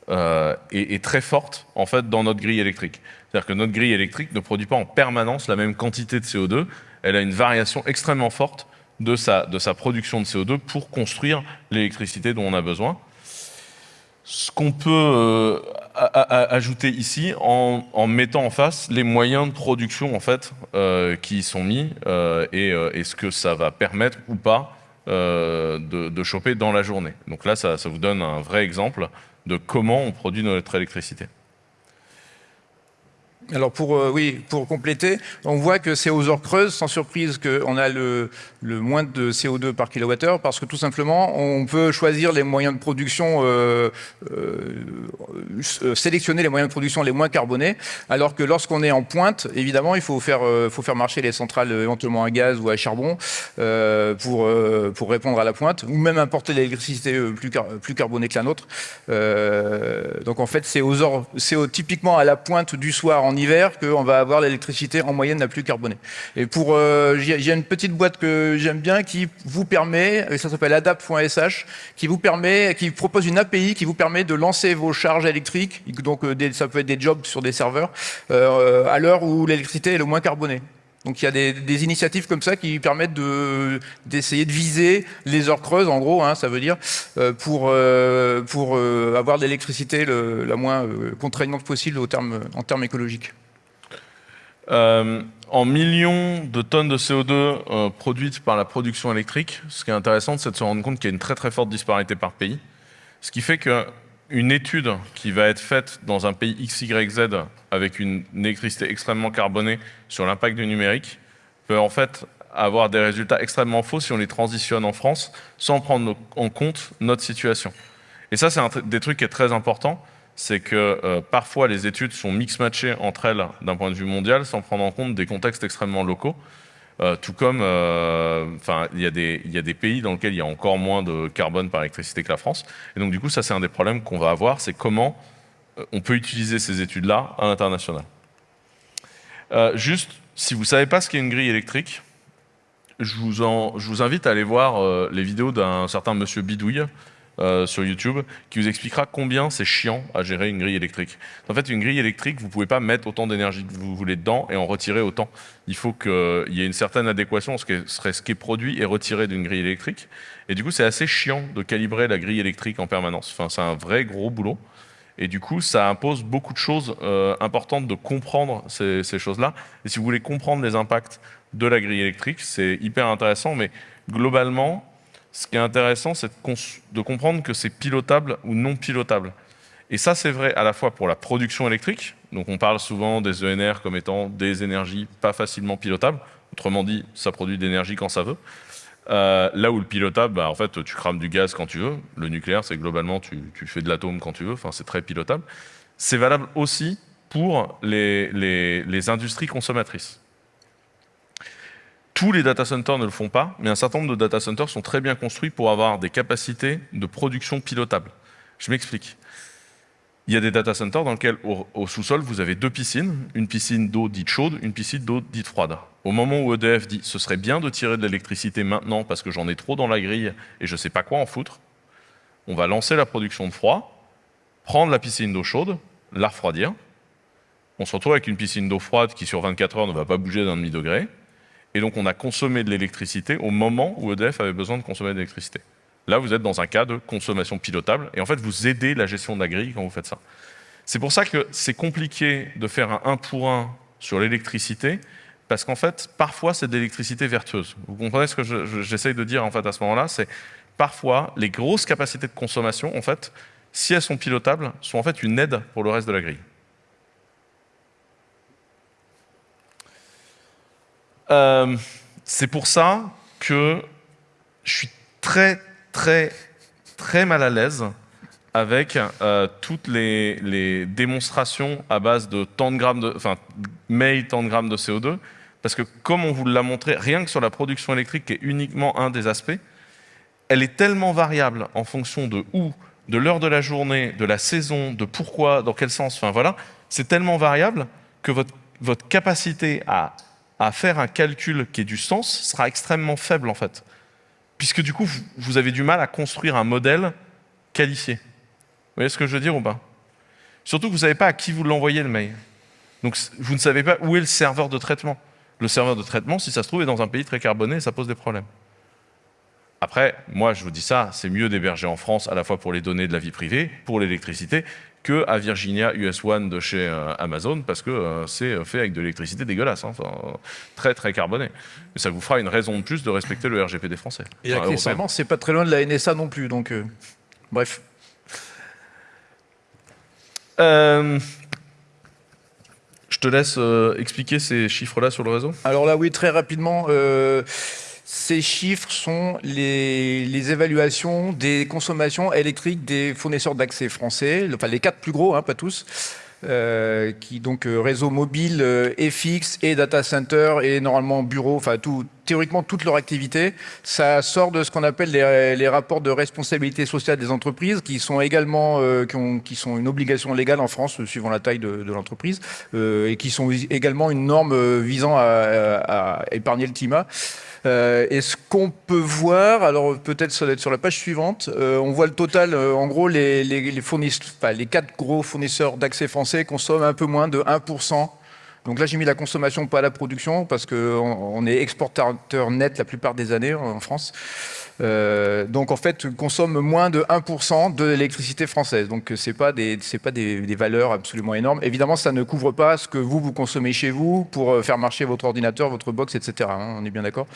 euh, est, très forte en fait dans notre grille électrique. C'est-à-dire que notre grille électrique ne produit pas en permanence la même quantité de CO2. Elle a une variation extrêmement forte de sa, de sa production de CO2 pour construire l'électricité dont on a besoin. Ce qu'on peut euh, ajouter ici en, mettant en face les moyens de production en fait euh, qui y sont mis euh, et, ce que ça va permettre ou pas de, choper dans la journée. Donc là, ça vous donne un vrai exemple de comment on produit notre électricité. Alors pour, euh, oui, pour compléter, on voit que c'est aux heures creuses, sans surprise qu'on a le, le, moins de CO2 par kilowattheure, parce que tout simplement, on peut choisir les moyens de production, euh, euh, sélectionner les moyens de production les moins carbonés, alors que lorsqu'on est en pointe, évidemment, il faut faire, faut faire marcher les centrales éventuellement à gaz ou à charbon pour, pour répondre à la pointe, ou même importer l'électricité plus, plus carbonée que la nôtre. donc en fait, c'est aux heures, c'est typiquement à la pointe du soir en hiver qu'on va avoir l'électricité en moyenne la plus carbonée. Et pour, euh, j'ai une petite boîte que j'aime bien qui vous permet, et ça s'appelle adapt.sh, qui vous permet, qui propose une API qui vous permet de lancer vos charges électriques, donc euh, ça peut être des jobs sur des serveurs, euh, à l'heure où l'électricité est le moins carbonée. Donc il y a des, initiatives comme ça qui permettent d'essayer de, viser les heures creuses, en gros, hein, ça veut dire, pour, pour avoir de l'électricité la moins contraignante possible en termes écologiques. Euh, en millions de tonnes de CO2 euh, produites par la production électrique, ce qui est intéressant, c'est de se rendre compte qu'il y a une très très forte disparité par pays. Ce qui fait qu'une étude qui va être faite dans un pays XYZ avec une, électricité extrêmement carbonée sur l'impact du numérique peut en fait avoir des résultats extrêmement faux si on les transitionne en France sans prendre en compte notre situation. Et ça, c'est un des trucs qui est très important c'est que euh, parfois les études sont mix-matchées entre elles d'un point de vue mondial sans prendre en compte des contextes extrêmement locaux. Euh, tout comme, euh, enfin, il y, a des pays dans lesquels il y a encore moins de carbone par électricité que la France. Et donc, du coup, ça, c'est un des problèmes qu'on va avoir, c'est comment on peut utiliser ces études-là à l'international. juste, si vous ne savez pas ce qu'est une grille électrique, je vous, invite à aller voir les vidéos d'un certain monsieur Bidouille, euh, sur YouTube qui vous expliquera combien c'est chiant à gérer une grille électrique. En fait, une grille électrique, vous ne pouvez pas mettre autant d'énergie que vous voulez dedans et en retirer autant. Il faut qu'il y ait une certaine adéquation entre ce qui est produit et retiré d'une grille électrique. Et du coup, c'est assez chiant de calibrer la grille électrique en permanence. Enfin, c'est un vrai gros boulot. Et du coup, ça impose beaucoup de choses euh, importantes de comprendre ces choses-là. Et si vous voulez comprendre les impacts de la grille électrique, c'est hyper intéressant. Mais globalement, ce qui est intéressant, c'est de, comprendre que c'est pilotable ou non pilotable. Et ça, c'est vrai à la fois pour la production électrique, donc on parle souvent des ENR comme étant des énergies pas facilement pilotables, autrement dit, ça produit de l'énergie quand ça veut. Euh, là où le pilotable, bah, en fait, tu crames du gaz quand tu veux. Le nucléaire, c'est globalement, tu, fais de l'atome quand tu veux. Enfin, c'est très pilotable. C'est valable aussi pour les industries consommatrices. Tous les data centers ne le font pas, mais un certain nombre de data centers sont très bien construits pour avoir des capacités de production pilotables. Je m'explique. Il y a des data centers dans lesquels, au, sous-sol, vous avez deux piscines, une piscine d'eau dite chaude, une piscine d'eau dite froide. Au moment où EDF dit « ce serait bien de tirer de l'électricité maintenant parce que j'en ai trop dans la grille et je ne sais pas quoi en foutre », on va lancer la production de froid, prendre la piscine d'eau chaude, la refroidir. On se retrouve avec une piscine d'eau froide qui, sur 24 heures, ne va pas bouger d'un demi-degré. Et donc, on a consommé de l'électricité au moment où EDF avait besoin de consommer de l'électricité. Là, vous êtes dans un cas de consommation pilotable, et en fait, vous aidez la gestion de la grille quand vous faites ça. C'est pour ça que c'est compliqué de faire un 1 pour 1 sur l'électricité, parce qu'en fait, parfois, c'est de l'électricité vertueuse. Vous comprenez ce que j'essaye de dire en fait à ce moment-là? C'est parfois, les grosses capacités de consommation, en fait, si elles sont pilotables, sont en fait une aide pour le reste de la grille. Euh, c'est pour ça que je suis très, très, très mal à l'aise avec euh, toutes les, démonstrations à base de tant de grammes de, enfin, tant de grammes de CO2, parce que comme on vous l'a montré, rien que sur la production électrique, qui est uniquement un des aspects, elle est tellement variable en fonction de où, de l'heure de la journée, de la saison, de pourquoi, dans quel sens, enfin voilà, c'est tellement variable que votre, votre capacité à à faire un calcul qui ait du sens sera extrêmement faible en fait. Puisque du coup, vous avez du mal à construire un modèle qualifié. Vous voyez ce que je veux dire ou pas? Surtout que vous ne savez pas à qui vous l'envoyez le mail. Donc vous ne savez pas où est le serveur de traitement. Le serveur de traitement, si ça se trouve, est dans un pays très carboné et ça pose des problèmes. Après, moi je vous dis ça, c'est mieux d'héberger en France à la fois pour les données de la vie privée, pour l'électricité, que à Virginia US One de chez euh, Amazon parce que euh, c'est fait avec de l'électricité dégueulasse, hein, très très carboné. Et ça vous fera une raison de plus de respecter le RGPD français. Et c'est pas très loin de la NSA non plus, donc euh, bref. je te laisse expliquer ces chiffres-là sur le réseau. Alors là, oui, très rapidement. Ces chiffres sont les, évaluations des consommations électriques des fournisseurs d'accès français, enfin les quatre plus gros, hein, pas tous, euh, qui donc euh, réseau mobile, euh, et fixe, et data center, et normalement bureau, enfin théoriquement toute leur activité. Ça sort de ce qu'on appelle les, rapports de responsabilité sociale des entreprises, qui sont également qui, sont une obligation légale en France, suivant la taille de, l'entreprise, et qui sont également une norme visant à épargner le climat. Euh, et ce qu'on peut voir, alors peut-être ça doit être sur la page suivante, euh, on voit le total, euh, en gros, les, les, les quatre gros fournisseurs d'accès français consomment un peu moins de 1%. Donc là, j'ai mis la consommation, pas la production, parce qu'on on est exportateur net la plupart des années en France. Euh, donc en fait, consomme moins de 1% de l'électricité française. Donc ce n'est pas, des, pas des, valeurs absolument énormes. Évidemment, ça ne couvre pas ce que vous, vous consommez chez vous pour euh, faire marcher votre ordinateur, votre box, etc. Hein, on est bien d'accord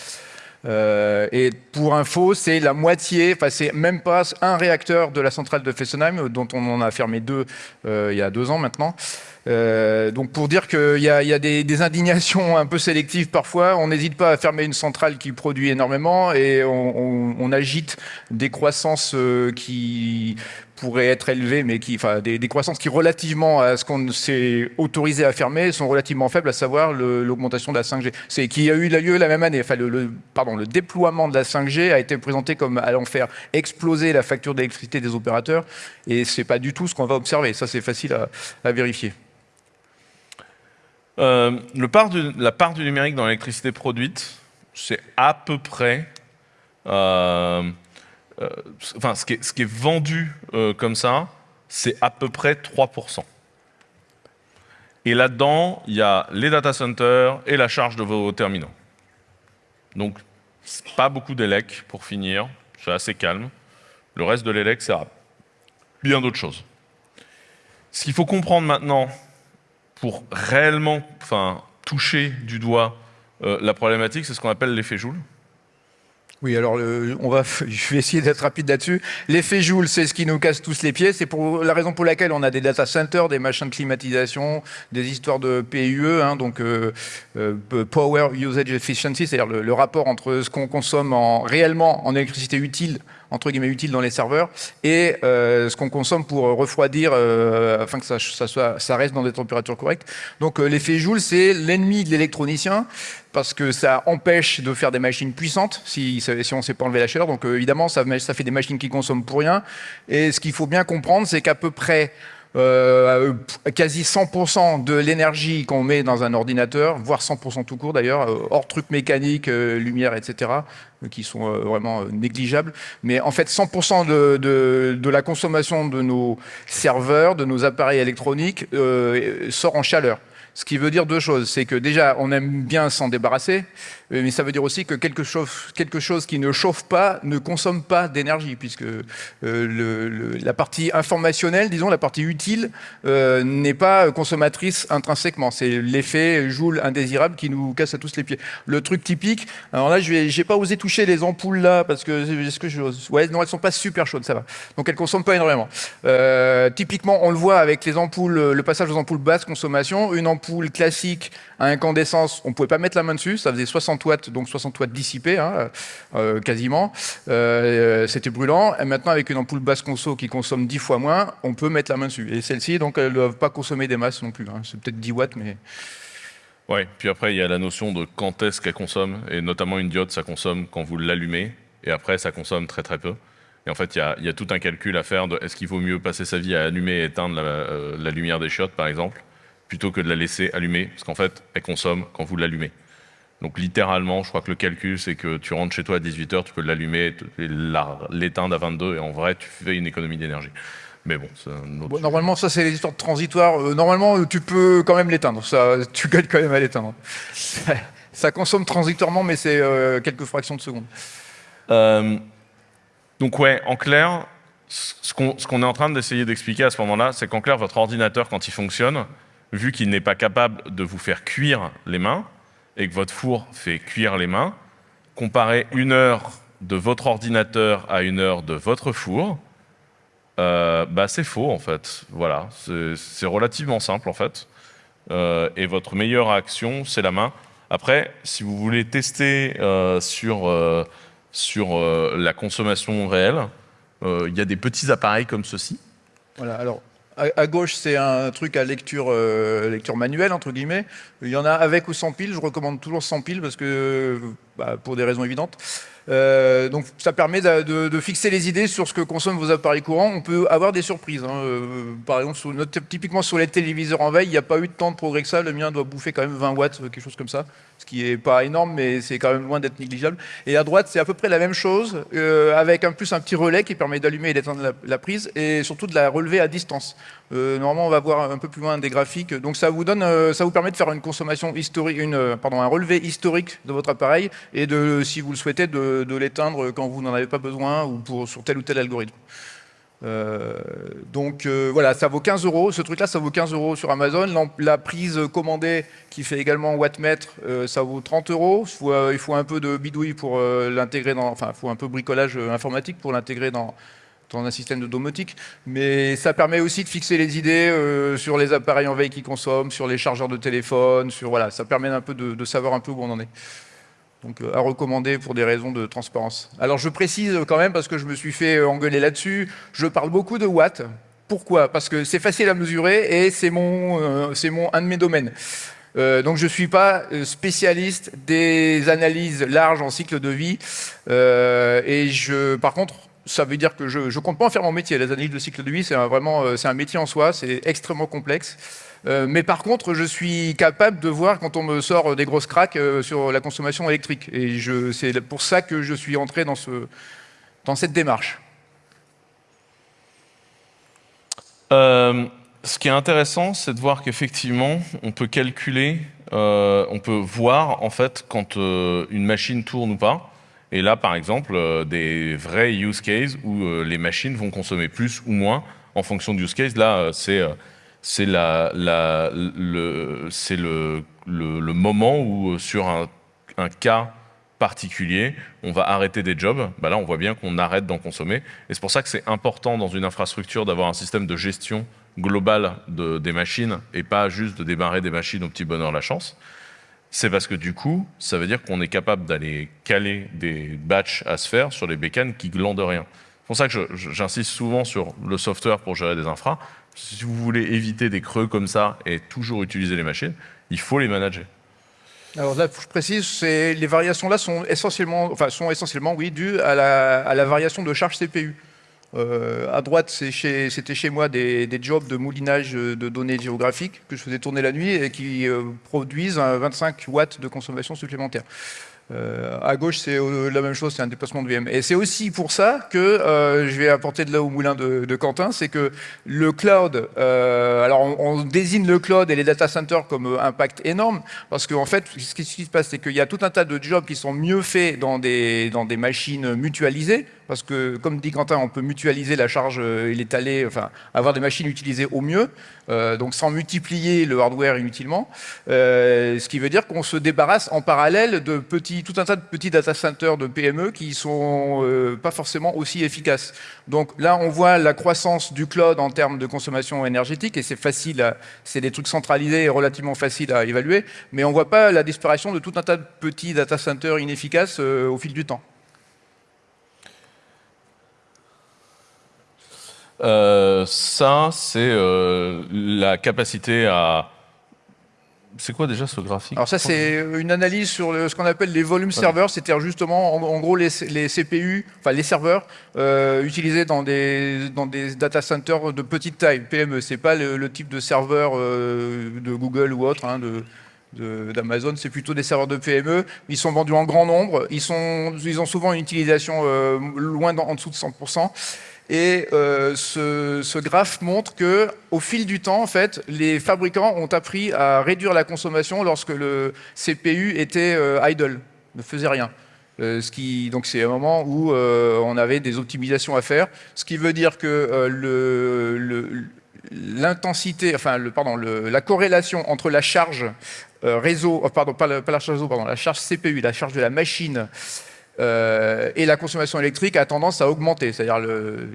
euh, et pour info, c'est la moitié, enfin c'est même pas un réacteur de la centrale de Fessenheim, dont on en a fermé deux il y a deux ans maintenant. Euh, donc pour dire qu'il y a, des, indignations un peu sélectives parfois, on n'hésite pas à fermer une centrale qui produit énormément et on, agite des croissances euh, qui pourraient être élevées, mais qui, enfin, des, croissances qui, relativement à ce qu'on s'est autorisé à fermer, sont relativement faibles, à savoir l'augmentation de la 5G. C'est qui a eu lieu la même année. Enfin, le, pardon, le déploiement de la 5G a été présenté comme allant faire exploser la facture d'électricité des opérateurs, et c'est pas du tout ce qu'on va observer. Ça, c'est facile à vérifier. Euh, la part du numérique dans l'électricité produite, c'est à peu près euh, enfin, ce qui, est, vendu comme ça, c'est à peu près 3%. Et là-dedans, il y a les data centers et la charge de vos terminaux. Donc, pas beaucoup d'élec pour finir, c'est assez calme. Le reste de l'élec, c'est bien d'autres choses. Ce qu'il faut comprendre maintenant pour réellement enfin, toucher du doigt euh, la problématique, c'est ce qu'on appelle l'effet Joule. Oui, alors on va, je vais essayer d'être rapide là-dessus. L'effet Joule, c'est ce qui nous casse tous les pieds. C'est pour la raison pour laquelle on a des data centers, des machins de climatisation, des histoires de PUE, hein, donc euh, euh, Power Usage Efficiency, c'est-à-dire le, rapport entre ce qu'on consomme en, réellement en électricité utile entre guillemets utile dans les serveurs et euh, ce qu'on consomme pour refroidir afin que ça, soit, ça, reste dans des températures correctes. Donc l'effet Joule, c'est l'ennemi de l'électronicien parce que ça empêche de faire des machines puissantes si, on ne sait pas enlever la chaleur. Donc euh, évidemment, ça, fait des machines qui consomment pour rien. Et ce qu'il faut bien comprendre, c'est qu'à peu près euh, quasi 100% de l'énergie qu'on met dans un ordinateur, voire 100% tout court d'ailleurs, euh, hors trucs mécaniques, lumière, etc., qui sont vraiment négligeables. Mais en fait, 100% de, la consommation de nos serveurs, de nos appareils électroniques, sort en chaleur. Ce qui veut dire deux choses. C'est que déjà, on aime bien s'en débarrasser, euh, mais ça veut dire aussi que quelque chose, quelque chose qui ne chauffe pas ne consomme pas d'énergie, puisque euh, la partie informationnelle, disons, la partie utile, euh, n'est pas consommatrice intrinsèquement. C'est l'effet joule indésirable qui nous casse à tous les pieds. Le truc typique, alors là, je n'ai pas osé toucher les ampoules là, parce que, est-ce que je, ouais, non, elles sont pas super chaudes, ça va. Donc elles consomment pas énormément. typiquement, on le voit avec les ampoules, le passage aux ampoules basse consommation, une ampoule classique à incandescence, on pouvait pas mettre la main dessus, ça faisait 60 watts, donc 60 watts dissipés, hein, euh, quasiment. Euh, c'était brûlant. Et maintenant, avec une ampoule basse conso qui consomme 10 fois moins, on peut mettre la main dessus. Et celle-ci, donc, elles ne doivent pas consommer des masses non plus. Hein. C'est peut-être 10 watts, mais... Oui, puis après, il y a la notion de quand est-ce qu'elle consomme, et notamment une diode, ça consomme quand vous l'allumez, et après, ça consomme très très peu. Et en fait, il y a, tout un calcul à faire de est-ce qu'il vaut mieux passer sa vie à allumer et éteindre la, euh, la lumière des chiottes, par exemple, plutôt que de la laisser allumer, parce qu'en fait, elle consomme quand vous l'allumez. Donc littéralement, je crois que le calcul, c'est que tu rentres chez toi à 18h, tu peux l'allumer l'éteindre à 22 et en vrai, tu fais une économie d'énergie. Mais bon, c'est un autre Normalement, ça, c'est les histoires transitoires. Euh, normalement, tu peux quand même l'éteindre. Ça, tu gagnes quand même à l'éteindre. ça consomme transitoirement, mais c'est euh, quelques fractions de seconde. Euh, donc ouais, en clair, ce qu'on est en train d'essayer d'expliquer à ce moment-là, c'est qu'en clair, votre ordinateur, quand il fonctionne, vu qu'il n'est pas capable de vous faire cuire les mains, et que votre four fait cuire les mains, comparez une heure de votre ordinateur à une heure de votre four, euh, bah c'est faux en fait. Voilà, c'est relativement simple en fait. Euh, et votre meilleure action, c'est la main. Après, si vous voulez tester euh, sur, sur la consommation réelle, il y a des petits appareils comme ceci. Voilà, alors à, gauche, c'est un truc à lecture, euh, lecture manuelle, entre guillemets. Il y en a avec ou sans pile. Je recommande toujours sans pile parce que, bah, pour des raisons évidentes. Euh, donc ça permet de, fixer les idées sur ce que consomment vos appareils courants. On peut avoir des surprises. Hein. Euh, par exemple, typiquement sur les téléviseurs en veille, il n'y a pas eu de de progrès que ça. Le mien doit bouffer quand même 20 watts, quelque chose comme ça. Ce qui n'est pas énorme, mais c'est quand même loin d'être négligeable. Et à droite, c'est à peu près la même chose, euh, avec en plus un petit relais qui permet d'allumer et d'éteindre la, prise, et surtout de la relever à distance. Normalement, on va voir un peu plus loin des graphiques. Donc ça vous donne, ça vous permet de faire une consommation historique, pardon, un relevé historique de votre appareil, et de, si vous le souhaitez, de l'éteindre quand vous n'en avez pas besoin ou pour, sur tel ou tel algorithme. Euh, donc euh, voilà, ça vaut 15 euros. Ce truc-là, ça vaut 15 euros sur Amazon. La prise commandée qui fait également wattmètre, euh, ça vaut 30 euros. Il faut, un peu de bidouille pour l'intégrer dans, enfin, il faut un peu de bricolage informatique pour l'intégrer dans, dans un système de domotique. Mais ça permet aussi de fixer les idées sur les appareils en veille qui consomment, sur les chargeurs de téléphone, sur voilà, ça permet un peu de, savoir un peu où on en est donc euh, à recommander pour des raisons de transparence. Alors je précise quand même, parce que je me suis fait engueuler là-dessus, je parle beaucoup de watts. Pourquoi? Parce que c'est facile à mesurer et c'est euh, un de mes domaines. Euh, donc je ne suis pas spécialiste des analyses larges en cycle de vie. et je, par contre, ça veut dire que je ne compte pas en faire mon métier. Les analyses de cycle de vie, c'est vraiment c'est un métier en soi, c'est extrêmement complexe. Euh, mais par contre, je suis capable de voir quand on me sort des grosses craques euh, sur la consommation électrique. Et c'est pour ça que je suis entré dans ce, dans cette démarche euh, Ce qui est intéressant, c'est de voir qu'effectivement, on peut calculer, euh, on peut voir en fait quand euh, une machine tourne ou pas. Et là, par exemple, des vrais use cases où les machines vont consommer plus ou moins en fonction du use case. Là, c'est c'est la, le, moment où sur un, cas particulier, on va arrêter des jobs, bah là on voit bien qu'on arrête d'en consommer. Et c'est pour ça que c'est important dans une infrastructure d'avoir un système de gestion globale de, des machines et pas juste de démarrer des machines au petit bonheur la chance. C'est parce que du coup, ça veut dire qu'on est capable d'aller caler des batchs à se faire sur les bécanes qui glandent rien. C'est pour ça que j'insiste souvent sur le software pour gérer des infras. Si vous voulez éviter des creux comme ça et toujours utiliser les machines, il faut les manager. Alors là, je précise, les variations là sont essentiellement, enfin, sont essentiellement oui, dues à la, variation de charge CPU. Euh, à droite, c'était chez, moi des, jobs de moulinage de données géographiques que je faisais tourner la nuit et qui euh, produisent 25 watts de consommation supplémentaire. Euh, à gauche, c'est la même chose, c'est un déplacement de VM. Et c'est aussi pour ça que euh, je vais apporter de là au moulin de, Quentin, c'est que le cloud, euh, alors on, désigne le cloud et les data centers comme impact énorme, parce qu'en fait, ce qui se passe, c'est qu'il y a tout un tas de jobs qui sont mieux faits dans des machines mutualisées, parce que, comme dit Quentin, on peut mutualiser la charge et l'étaler, enfin, avoir des machines utilisées au mieux, euh, donc sans multiplier le hardware inutilement, euh, ce qui veut dire qu'on se débarrasse en parallèle de tout un tas de petits data centers de PME qui sont euh, pas forcément aussi efficaces. Donc là, on voit la croissance du cloud en termes de consommation énergétique, et c'est facile, c'est des trucs centralisés et relativement faciles à évaluer, mais on voit pas la disparition de tout un tas de petits data centers inefficaces au fil du temps. Euh, ça, c'est euh, la capacité à... C'est quoi déjà ce graphique? Alors ça, c'est une analyse sur ce qu'on appelle les volumes serveurs, c'est-à-dire justement, en, gros, les, CPU, enfin les serveurs euh, utilisés dans des, dans des data centers de petite taille, PME. C'est pas le, type de serveur de Google ou autre, hein, de, d'Amazon, c'est plutôt des serveurs de PME. Ils sont vendus en grand nombre. Ils, sont, ils ont souvent une utilisation loin en dessous de 100%. Et euh, ce, graphe montre que, au fil du temps, en fait, les fabricants ont appris à réduire la consommation lorsque le CPU était euh, idle, ne faisait rien. Euh, ce donc c'est un moment où on avait des optimisations à faire, ce qui veut dire que l'intensité, enfin, le, pardon, la corrélation entre la charge réseau, oh, pardon, pas la charge réseau, pardon, la charge CPU, la charge de la machine euh, et la consommation électrique a tendance à augmenter, c'est-à-dire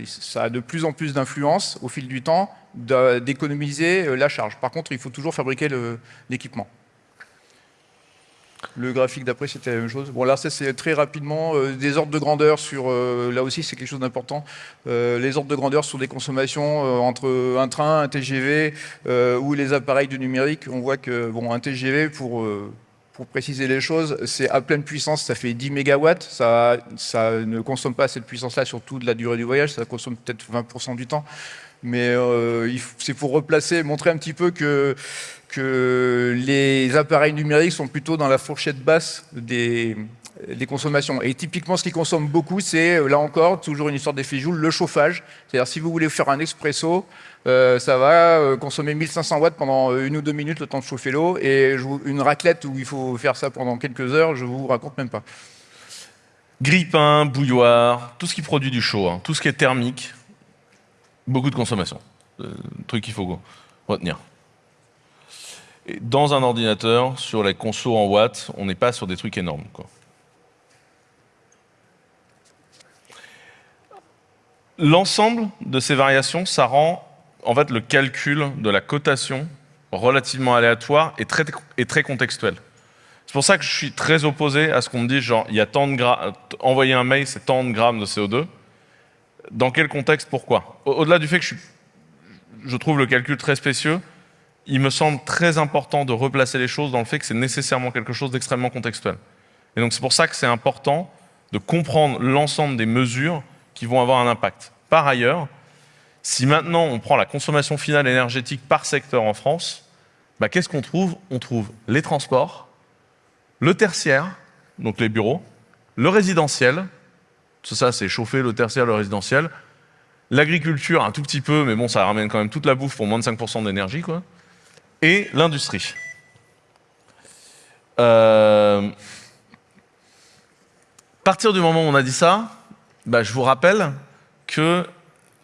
ça a de plus en plus d'influence au fil du temps d'économiser euh, la charge. Par contre, il faut toujours fabriquer l'équipement. Le, graphique d'après, c'était la même chose. Bon, là, c'est très rapidement euh, des ordres de grandeur sur... là aussi, c'est quelque chose d'important. les ordres de grandeur sur des consommations entre un train, un TGV ou les appareils du numérique. On voit que bon, un TGV, pour pour préciser les choses, c'est à pleine puissance, ça fait 10 MW, ça, ça ne consomme pas cette puissance-là sur toute la durée du voyage, ça consomme peut-être 20% du temps. Mais euh, c'est pour replacer, montrer un petit peu que, que les appareils numériques sont plutôt dans la fourchette basse des, des consommations. Et typiquement, ce qui consomme beaucoup, c'est, là encore, toujours une histoire d'effet Joule, le chauffage. C'est-à-dire, si vous voulez faire un expresso, euh, ça va euh, consommer 1500 watts pendant euh, une ou deux minutes le temps de chauffer l'eau. Et une raclette où il faut faire ça pendant quelques heures, je vous raconte même pas. Grille-pain, bouilloire, tout ce qui produit du chaud, hein, tout ce qui est thermique, beaucoup de consommation. truc qu'il faut retenir. Et dans un ordinateur, sur les consos en watts, on n'est pas sur des trucs énormes. L'ensemble de ces variations, ça rend en fait, le calcul de la cotation relativement aléatoire et très, très contextuel. C'est pour ça que je suis très opposé à ce qu'on me dise, genre, il y a tant de envoyer un mail, c'est tant de grammes de CO2. Dans quel contexte, pourquoi? Au-delà du fait que je, je trouve le calcul très spécieux, il me semble très important de replacer les choses dans le fait que c'est nécessairement quelque chose d'extrêmement contextuel. Et donc c'est pour ça que c'est important de comprendre l'ensemble des mesures qui vont avoir un impact. Par ailleurs, si maintenant on prend la consommation finale énergétique par secteur en France, bah, qu'est-ce qu'on trouve? On trouve les transports, le tertiaire, donc les bureaux, le résidentiel Tout ça, c'est chauffer le tertiaire, le résidentiel. L'agriculture, un tout petit peu, mais bon, ça ramène quand même toute la bouffe pour moins de 5% d'énergie, quoi. Et l'industrie. Euh... Partir du moment où on a dit ça, bah, je vous rappelle que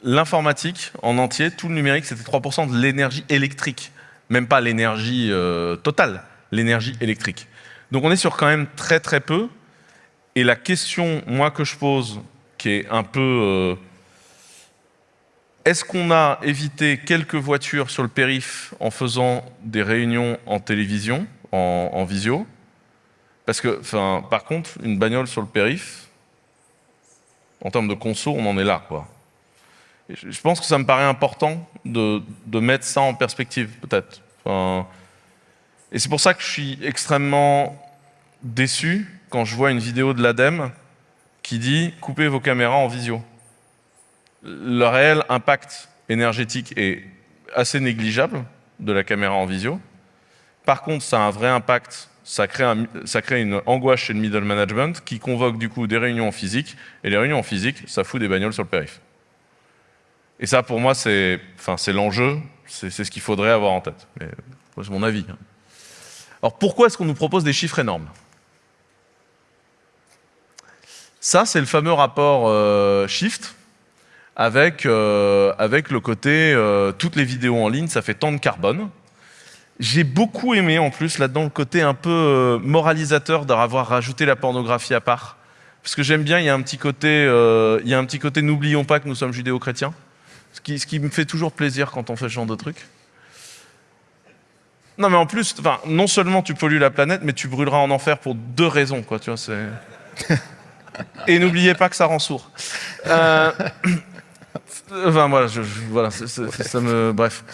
l'informatique en entier, tout le numérique, c'était 3% de l'énergie électrique. Même pas l'énergie euh, totale, l'énergie électrique. Donc on est sur quand même très très peu. Et la question, moi, que je pose, qui est un peu... Euh, est-ce qu'on a évité quelques voitures sur le périph' en faisant des réunions en télévision, en, visio? Parce que, par contre, une bagnole sur le périph', en termes de conso, on en est là, quoi. je pense que ça me paraît important de, mettre ça en perspective, peut-être. et c'est pour ça que je suis extrêmement déçu quand je vois une vidéo de l'ADEME qui dit « coupez vos caméras en visio ». Le réel impact énergétique est assez négligeable de la caméra en visio. Par contre, ça a un vrai impact, ça crée, une angoisse chez le middle management qui convoque du coup des réunions en physique, et les réunions en physique, ça fout des bagnoles sur le périph'. Et ça, pour moi, c'est l'enjeu, c'est ce qu'il faudrait avoir en tête. C'est mon avis. Hein. Alors pourquoi est-ce qu'on nous propose des chiffres énormes? Ça, c'est le fameux rapport euh, Shift avec, euh, avec le côté euh, toutes les vidéos en ligne, ça fait tant de carbone. J'ai beaucoup aimé en plus là-dedans le côté un peu moralisateur d'avoir rajouté la pornographie à part. Parce que j'aime bien, il y a un petit côté, il y a un petit côté n'oublions pas que nous sommes judéo-chrétiens. Ce qui, ce qui me fait toujours plaisir quand on fait ce genre de trucs. Non mais en plus, non seulement tu pollues la planète, mais tu brûleras en enfer pour deux raisons, quoi, tu vois, c'est... Et n'oubliez pas que ça rend sourd. Euh, enfin, voilà, je, voilà ça me... Bref.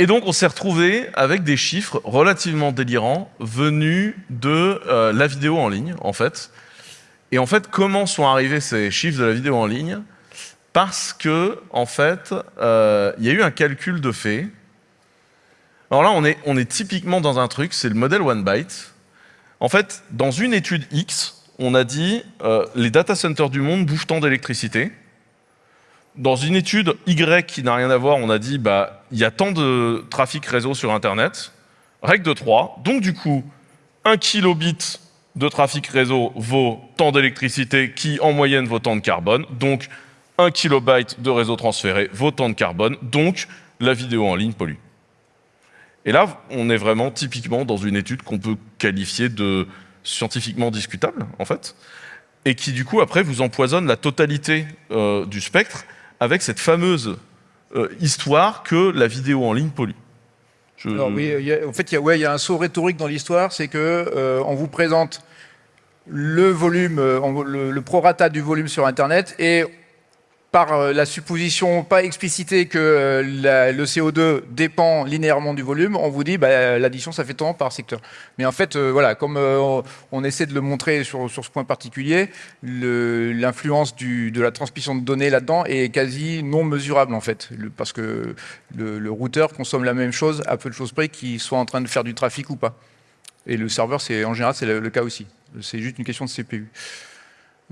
Et donc, on s'est retrouvé avec des chiffres relativement délirants venus de euh, la vidéo en ligne, en fait. Et en fait, comment sont arrivés ces chiffres de la vidéo en ligne? Parce que, en fait, euh, il y a eu un calcul de fait. Alors là, on est, typiquement dans un truc, c'est le modèle one byte. En fait, dans une étude X, on a dit euh, les data centers du monde bouffent tant d'électricité. Dans une étude Y qui n'a rien à voir, on a dit bah il y a tant de trafic réseau sur Internet. Règle de 3. Donc du coup, un kilobit de trafic réseau vaut tant d'électricité qui en moyenne vaut tant de carbone. Donc un kilobyte de réseau transféré vaut tant de carbone. Donc la vidéo en ligne pollue. Et là, on est vraiment typiquement dans une étude qu'on peut qualifier de scientifiquement discutable, en fait, et qui, du coup, après, vous empoisonne la totalité euh, du spectre avec cette fameuse euh, histoire que la vidéo en ligne pollue. Oui, en fait, il y, a, ouais, y a un saut rhétorique dans l'histoire, c'est que euh, on vous présente le volume, le, le, prorata du volume sur Internet, et par euh, la supposition pas explicitée que euh, le CO2 dépend linéairement du volume, on vous dit bah, l'addition ça fait tant par secteur. Mais en fait, euh, voilà, comme on essaie de le montrer sur, ce point particulier, l'influence de la transmission de données là-dedans est quasi non mesurable en fait, parce que le, routeur consomme la même chose à peu de choses près qu'il soit en train de faire du trafic ou pas. Et le serveur, en général, c'est le cas aussi. C'est juste une question de CPU.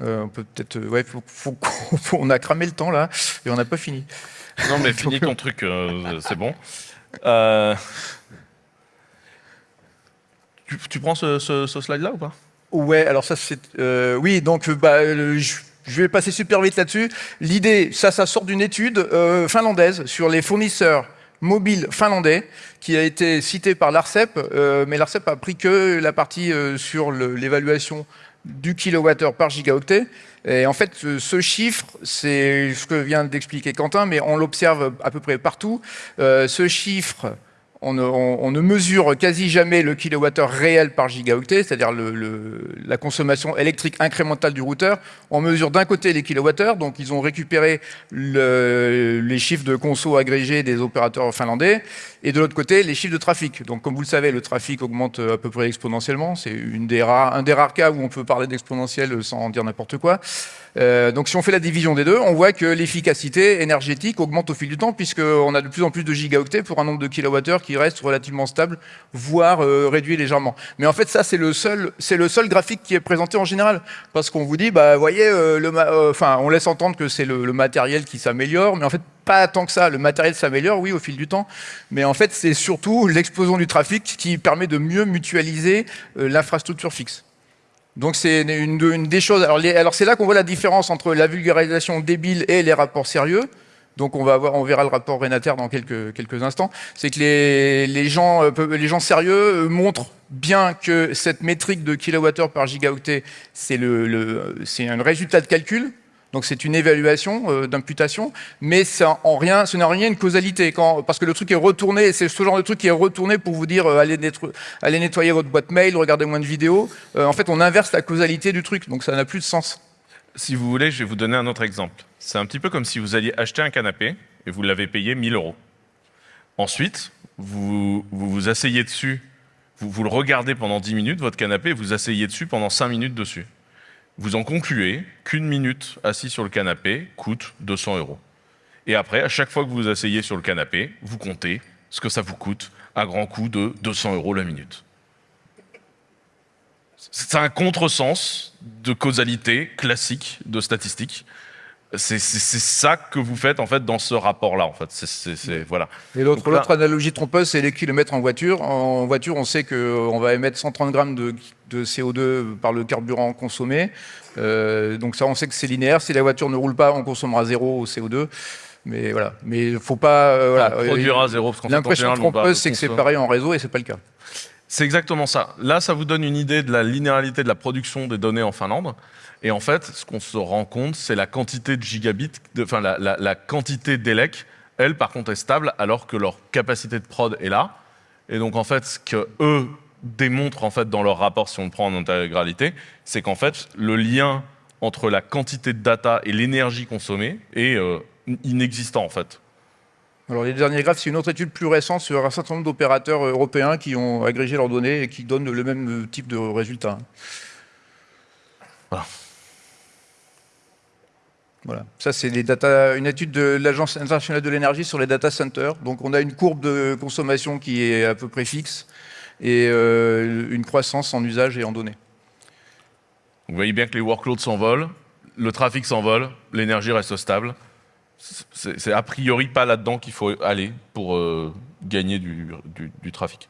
Euh, on peut peut-être, euh, ouais, on a cramé le temps là et on n'a pas fini. Non mais finis ton truc, euh, c'est bon. Tu, prends ce, slide-là ou pas? Ouais, alors ça c'est, oui, donc bah, je, vais passer super vite là-dessus. L'idée, ça, ça sort d'une étude finlandaise sur les fournisseurs mobiles finlandais qui a été citée par l'ARCEP, mais l'ARCEP a pris que la partie sur l'évaluation du kilowattheure par gigaoctet. Et en fait, ce chiffre, c'est ce que vient d'expliquer Quentin, mais on l'observe à peu près partout. Euh, ce chiffre on ne, mesure quasi jamais le kilowattheure réel par gigaoctet, c'est-à-dire la consommation électrique incrémentale du routeur. On mesure d'un côté les kilowattheures, donc ils ont récupéré les chiffres de conso agrégés des opérateurs finlandais, et de l'autre côté, les chiffres de trafic. Donc comme vous le savez, le trafic augmente à peu près exponentiellement. C'est un des rares cas où on peut parler d'exponentiel sans dire n'importe quoi. Euh, donc si on fait la division des deux, on voit que l'efficacité énergétique augmente au fil du temps, puisqu'on a de plus en plus de gigaoctets pour un nombre de kilowattheures qui reste relativement stable, voire euh, réduit légèrement. Mais en fait, ça, c'est le, seul, graphique qui est présenté en général, parce qu'on vous dit, bah, voyez, euh, le enfin, on laisse entendre que c'est le, le matériel qui s'améliore, mais en fait, pas tant que ça. Le matériel s'améliore, oui, au fil du temps, mais en fait, c'est surtout l'explosion du trafic qui permet de mieux mutualiser l'infrastructure fixe. Donc c'est une, des choses. Alors, c'est là qu'on voit la différence entre la vulgarisation débile et les rapports sérieux. Donc on va avoir, on verra le rapport Renater dans quelques, quelques instants. C'est que les, gens, euh, les gens sérieux euh, montrent bien que cette métrique de kilowattheure par gigaoctet, c'est le, le, un résultat de calcul donc c'est une évaluation euh, d'imputation, mais en rien, ce n'est en rien une causalité, parce que le truc est retourné, c'est ce genre de truc qui est retourné pour vous dire euh, allez, nettoyer votre boîte mail, regardez moins de vidéos. Euh, en fait, on inverse la causalité du truc, donc ça n'a plus de sens. Si vous voulez, je vais vous donner un autre exemple. C'est un petit peu comme si vous alliez acheter un canapé et vous l'avez payé 1000 euros. Ensuite, vous, vous vous asseyez dessus, vous, vous le regardez pendant 10 minutes, votre canapé, et vous asseyez dessus pendant 5 minutes dessus vous en concluez qu'une minute assis sur le canapé coûte 200 euros. Et après, à chaque fois que vous vous asseyez sur le canapé, vous comptez ce que ça vous coûte à grand coût de 200 euros la minute. C'est un contresens de causalité classique de statistiques. C'est ça que vous faites en fait dans ce rapport-là. En fait, c'est voilà. Et l'autre analogie trompeuse, c'est les kilomètres en voiture. En voiture, on sait qu'on va émettre 130 grammes de, CO2 par le carburant consommé. Euh, donc ça, on sait que c'est linéaire. Si la voiture ne roule pas, on consommera zéro CO2. Mais voilà. Mais il faut pas. Euh, voilà. On produira zéro. L'impression trompeuse, c'est que c'est pareil en réseau et c'est pas le cas. C'est exactement ça. Là, ça vous donne une idée de la linéarité de la production des données en Finlande. Et en fait, ce qu'on se rend compte, c'est la quantité de gigabits, enfin la, quantité d'ELEC, elle, par contre, est stable, alors que leur capacité de prod est là. Et donc, en fait, ce qu'eux démontrent en fait, dans leur rapport, si on le prend en intégralité, c'est qu'en fait, le lien entre la quantité de data et l'énergie consommée est euh, inexistant, en fait. Alors les derniers graphes, c'est une autre étude plus récente sur un certain nombre d'opérateurs européens qui ont agrégé leurs données et qui donnent le même type de résultats. Voilà. Voilà. Ça, c'est une étude de l'Agence internationale de l'énergie sur les data centers. Donc, on a une courbe de consommation qui est à peu près fixe et euh, une croissance en usage et en données. Vous voyez bien que les workloads s'envolent, le trafic s'envole, l'énergie reste stable. C'est a priori pas là-dedans qu'il faut aller pour euh, gagner du trafic.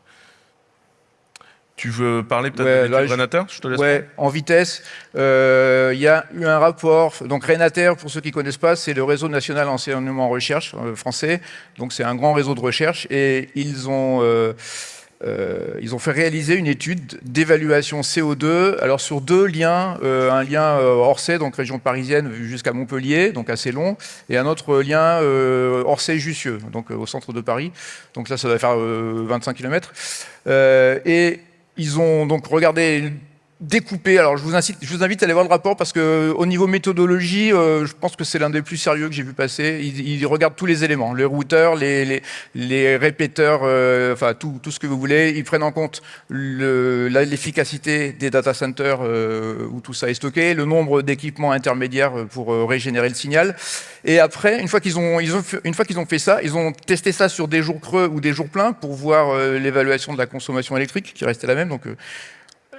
Tu veux parler peut-être de Renater Je te laisse. Ouais, en vitesse. Euh, il y a eu un rapport. Donc Renater, pour ceux qui ne connaissent pas, c'est le réseau national enseignement recherche euh, français. Donc c'est un grand réseau de recherche et ils ont euh, ils ont fait réaliser une étude d'évaluation CO2. Alors sur deux liens, un lien Orsay, donc région parisienne jusqu'à Montpellier, donc assez long, et un autre lien Orsay-Jussieu, donc au centre de Paris. Donc là, ça doit faire 25 km. et ils ont donc regardé découpé. Alors je vous, incite, je vous invite à aller voir le rapport parce que au niveau méthodologie, euh, je pense que c'est l'un des plus sérieux que j'ai vu passer. Ils, regardent tous les éléments, les routeurs, les, les, les répéteurs, euh, enfin tout, tout, ce que vous voulez. Ils prennent en compte l'efficacité des data centers euh, où tout ça est stocké, le nombre d'équipements intermédiaires pour régénérer le signal. Et après, une fois qu'ils ont, ils ont, une fois qu'ils ont fait ça, ils ont testé ça sur des jours creux ou des jours pleins pour voir l'évaluation de la consommation électrique qui restait la même. Donc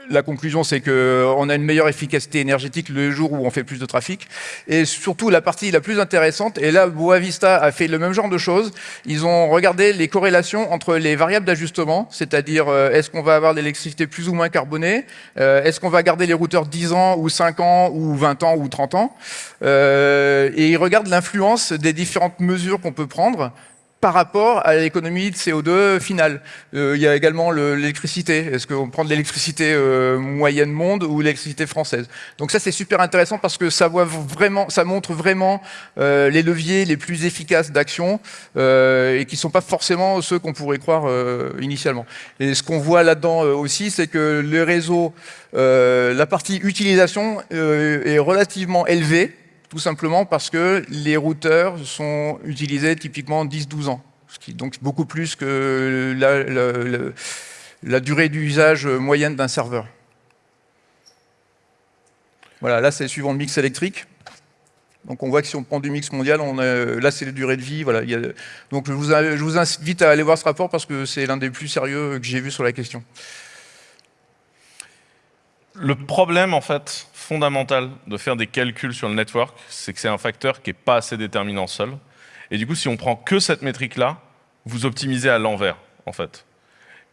la conclusion, c'est qu'on a une meilleure efficacité énergétique le jour où on fait plus de trafic. Et surtout, la partie la plus intéressante, et là, Boavista a fait le même genre de choses. Ils ont regardé les corrélations entre les variables d'ajustement, c'est-à-dire euh, est-ce qu'on va avoir l'électricité plus ou moins carbonée, euh, est-ce qu'on va garder les routeurs 10 ans ou 5 ans ou 20 ans ou 30 ans, euh, et ils regardent l'influence des différentes mesures qu'on peut prendre par rapport à l'économie de CO2 finale. Euh, il y a également l'électricité. Est-ce qu'on prend de l'électricité euh, moyenne monde ou l'électricité française? Donc ça, c'est super intéressant parce que ça, montre vraiment euh, les leviers les plus efficaces d'action et qui ne sont pas forcément ceux qu'on pourrait croire initialement. Et ce qu'on voit là-dedans aussi, c'est que le réseau, la partie utilisation est relativement élevée tout simplement parce que les routeurs sont utilisés typiquement 10-12 ans, ce qui est donc beaucoup plus que la, durée d'usage moyenne d'un serveur. Voilà, là c'est suivant le mix électrique. Donc on voit que si on prend du mix mondial, là c'est la durée de vie. Donc je vous, je vous invite à aller voir ce rapport parce que c'est l'un des plus sérieux que j'ai vu sur la question. Le problème, en fait, fondamental de faire des calculs sur le network, c'est que c'est un facteur qui n'est pas assez déterminant seul. Et du coup, si on prend que cette métrique-là, vous optimisez à l'envers, en fait.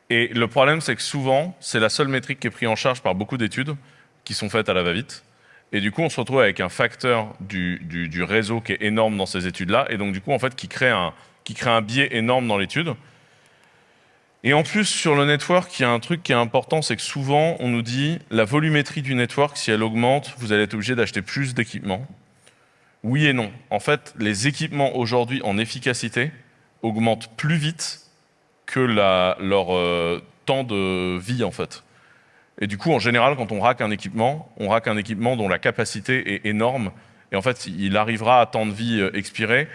Et le problème, c'est que souvent, c'est la seule métrique qui est prise en charge par beaucoup d'études qui sont faites à la va-vite. Et du coup, on se retrouve avec un facteur du, du, réseau qui est énorme dans ces études-là, et donc du coup, en fait, qui crée un, qui crée un biais énorme dans l'étude. Et en plus, sur le network, il y a un truc qui est important, c'est que souvent, on nous dit la volumétrie du network, si elle augmente, vous allez être obligé d'acheter plus d'équipements. Oui et non. En fait, les équipements aujourd'hui en efficacité augmentent plus vite que leur euh, temps de vie, en fait. Et du coup, en général, quand on rack un équipement, on rack un équipement dont la capacité est énorme, et en fait, il arrivera à temps de vie euh, expiré,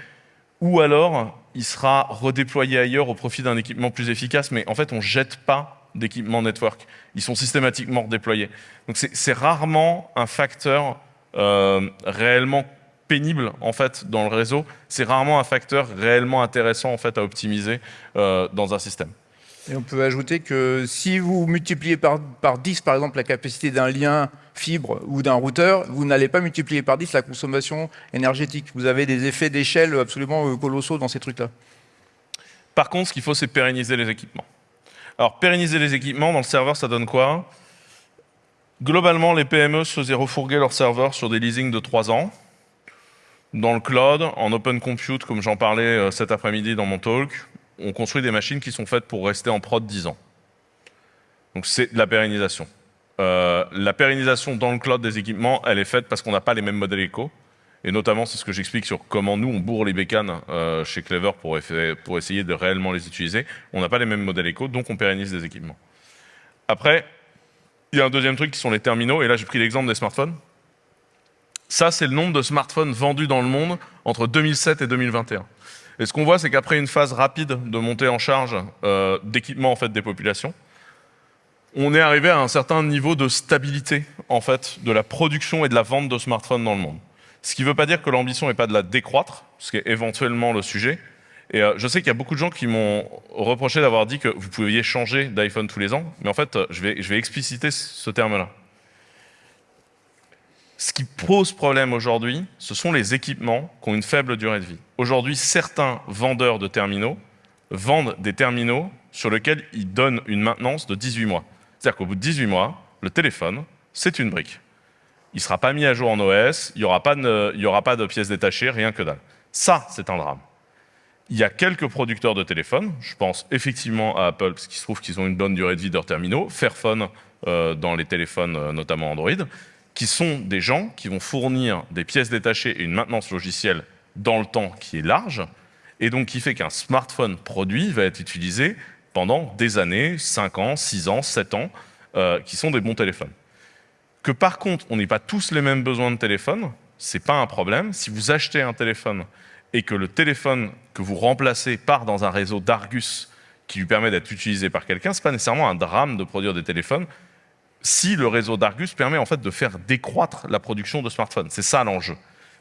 ou alors, il sera redéployé ailleurs au profit d'un équipement plus efficace, mais en fait, on ne jette pas d'équipements network. Ils sont systématiquement redéployés. Donc c'est rarement un facteur euh, réellement pénible en fait dans le réseau. C'est rarement un facteur réellement intéressant en fait à optimiser euh, dans un système. Et on peut ajouter que si vous multipliez par, par 10, par exemple, la capacité d'un lien fibre ou d'un routeur, vous n'allez pas multiplier par 10 la consommation énergétique. Vous avez des effets d'échelle absolument euh, colossaux dans ces trucs-là. Par contre, ce qu'il faut, c'est pérenniser les équipements. Alors, pérenniser les équipements, dans le serveur, ça donne quoi? Globalement, les PME se faisaient refourguer leurs serveurs sur des leasings de 3 ans. Dans le cloud, en open compute, comme j'en parlais euh, cet après-midi dans mon talk, on construit des machines qui sont faites pour rester en prod 10 ans. Donc c'est de la pérennisation. Euh, la pérennisation dans le cloud des équipements, elle est faite parce qu'on n'a pas les mêmes modèles éco. Et notamment, c'est ce que j'explique sur comment nous, on bourre les bécanes euh, chez Clever pour, pour, essayer de réellement les utiliser. On n'a pas les mêmes modèles éco, donc on pérennise des équipements. Après, il y a un deuxième truc qui sont les terminaux. Et là, j'ai pris l'exemple des smartphones. Ça, c'est le nombre de smartphones vendus dans le monde entre 2007 et 2021. Et ce qu'on voit, c'est qu'après une phase rapide de montée en charge euh, d'équipement en fait, des populations, on est arrivé à un certain niveau de stabilité en fait, de la production et de la vente de smartphones dans le monde. Ce qui ne veut pas dire que l'ambition n'est pas de la décroître, ce qui est éventuellement le sujet. Et euh, je sais qu'il y a beaucoup de gens qui m'ont reproché d'avoir dit que vous pouviez changer d'iPhone tous les ans, mais en fait, euh, je vais, je vais expliciter ce terme-là. Ce qui pose problème aujourd'hui, ce sont les équipements qui ont une faible durée de vie. Aujourd'hui, certains vendeurs de terminaux vendent des terminaux sur lesquels ils donnent une maintenance de 18 mois. C'est-à-dire qu'au bout de 18 mois, le téléphone, c'est une brique. Il ne sera pas mis à jour en OS, il n'y aura, pas de, pièces détachées, rien que dalle. Ça, c'est un drame. Il y a quelques producteurs de téléphones, je pense effectivement à Apple, parce qu'il se trouve qu'ils ont une bonne durée de vie de leurs terminaux, Fairphone euh, dans les téléphones, euh, notamment Android, qui sont des gens qui vont fournir des pièces détachées et une maintenance logicielle dans le temps qui est large, et donc qui fait qu'un smartphone produit va être utilisé pendant des années, 5 ans, 6 ans, 7 ans, euh, qui sont des bons téléphones. Que par contre, on n'ait pas tous les mêmes besoins de téléphone, c'est pas un problème. Si vous achetez un téléphone et que le téléphone que vous remplacez part dans un réseau d'Argus qui lui permet d'être utilisé par quelqu'un, c'est pas nécessairement un drame de produire des téléphones si le réseau d'Argus permet en fait de faire décroître la production de smartphones. C'est ça l'enjeu.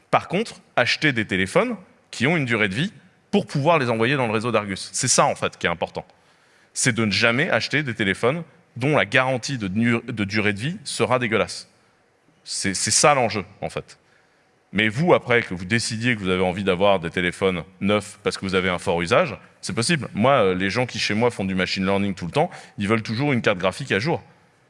Par contre, acheter des téléphones qui ont une durée de vie pour pouvoir les envoyer dans le réseau d'Argus. C'est ça en fait qui est important. C'est de ne jamais acheter des téléphones dont la garantie de, de durée de vie sera dégueulasse. C'est ça l'enjeu en fait. Mais vous, après, que vous décidiez que vous avez envie d'avoir des téléphones neufs parce que vous avez un fort usage, c'est possible. Moi, euh, les gens qui chez moi font du machine learning tout le temps, ils veulent toujours une carte graphique à jour.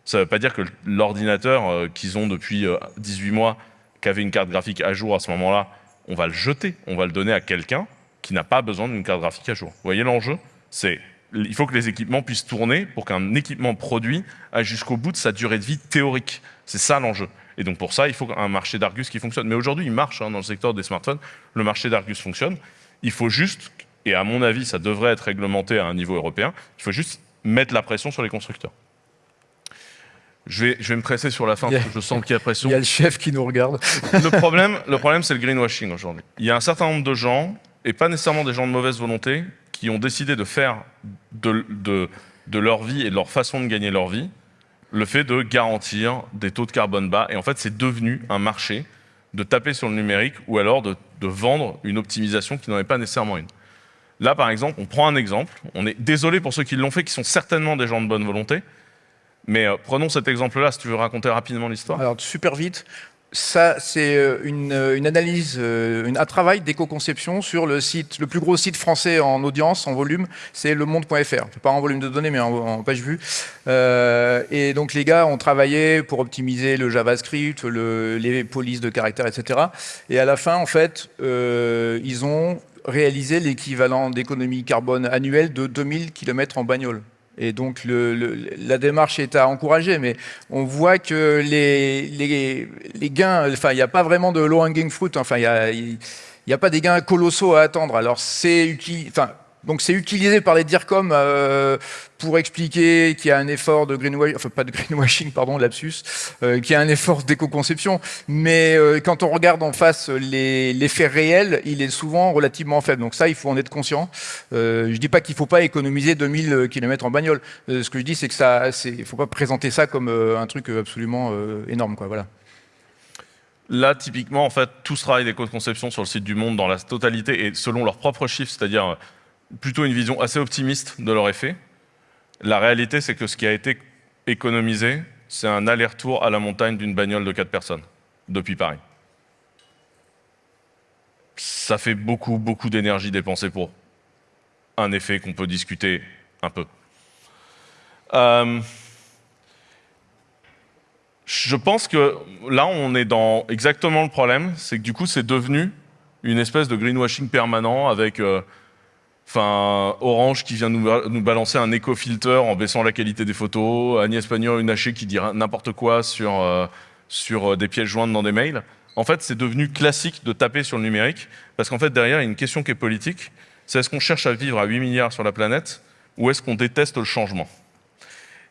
Ça ne veut pas dire que l'ordinateur euh, qu'ils ont depuis 18 euh, mois, qui avait une carte graphique à jour à ce moment-là, on va le jeter, on va le donner à quelqu'un qui n'a pas besoin d'une carte graphique à jour. Vous voyez l'enjeu? C'est il faut que les équipements puissent tourner pour qu'un équipement produit aille jusqu'au bout de sa durée de vie théorique. C'est ça l'enjeu. Et donc pour ça, il faut un marché d'Argus qui fonctionne. Mais aujourd'hui, il marche hein, dans le secteur des smartphones. Le marché d'Argus fonctionne. Il faut juste, et à mon avis, ça devrait être réglementé à un niveau européen, il faut juste mettre la pression sur les constructeurs. Je vais, je vais me presser sur la fin parce que je sens qu'il y a pression. Il y a le chef qui nous regarde. le problème, le problème c'est le greenwashing aujourd'hui. Il y a un certain nombre de gens, et pas nécessairement des gens de mauvaise volonté, qui ont décidé de faire de, de, de leur vie et de leur façon de gagner leur vie le fait de garantir des taux de carbone bas. Et en fait, c'est devenu un marché de taper sur le numérique ou alors de, vendre une optimisation qui n'en est pas nécessairement une. Là, par exemple, on prend un exemple. On est désolé pour ceux qui l'ont fait, qui sont certainement des gens de bonne volonté. Mais euh, prenons cet exemple-là, si tu veux raconter rapidement l'histoire. Alors, super vite ça, c'est euh, euh, une, analyse, un travail d'éco-conception sur le site, le plus gros site français en audience, en volume, c'est lemonde.fr. Pas en volume de données, mais en, page vue. et donc, les gars ont travaillé pour optimiser le JavaScript, les polices de caractères, etc. Et à la fin, en fait, ils ont réalisé l'équivalent d'économie carbone annuelle de 2000 km en bagnole. Et donc la démarche est à encourager, mais on voit que les, gains, enfin il n'y a pas vraiment de low hanging fruit, enfin il n'y a, a, pas des gains colossaux à attendre. Alors c'est enfin, donc c'est utilisé par les DIRCOM euh, pour expliquer qu'il y a un effort de greenwashing, enfin pas de greenwashing, pardon, lapsus, euh, qu'il y a un effort d'éco-conception. Mais euh, quand on regarde en face les, les, faits il est souvent relativement faible. Donc ça, il faut en être conscient. Je dis pas qu'il faut pas économiser 2000 km en bagnole. ce que je dis, c'est que ça, il faut pas présenter ça comme un truc absolument énorme, quoi. Voilà. Là, typiquement, en fait, tout ce travail d'éco-conception sur le site du Monde dans la totalité et selon leurs propres chiffres, c'est-à-dire plutôt une vision assez optimiste de leur effet. La réalité, c'est que ce qui a été économisé, c'est un aller-retour à la montagne d'une bagnole de 4 personnes, depuis Paris. Ça fait beaucoup, beaucoup d'énergie dépensée pour un effet qu'on peut discuter un peu. Euh, je pense que là, on est dans exactement le problème, c'est que du coup, c'est devenu une espèce de greenwashing permanent avec euh, Orange qui vient nous, balancer un éco-filter en baissant la qualité des photos, Agnès Pannier-Runacher qui dit n'importe quoi sur, euh, sur euh, des pièces jointes dans des mails. En fait, c'est devenu classique de taper sur le numérique, parce qu'en fait, derrière, il y a une question qui est politique. C'est est-ce qu'on cherche à vivre à 8 milliards sur la planète, ou est-ce qu'on déteste le changement?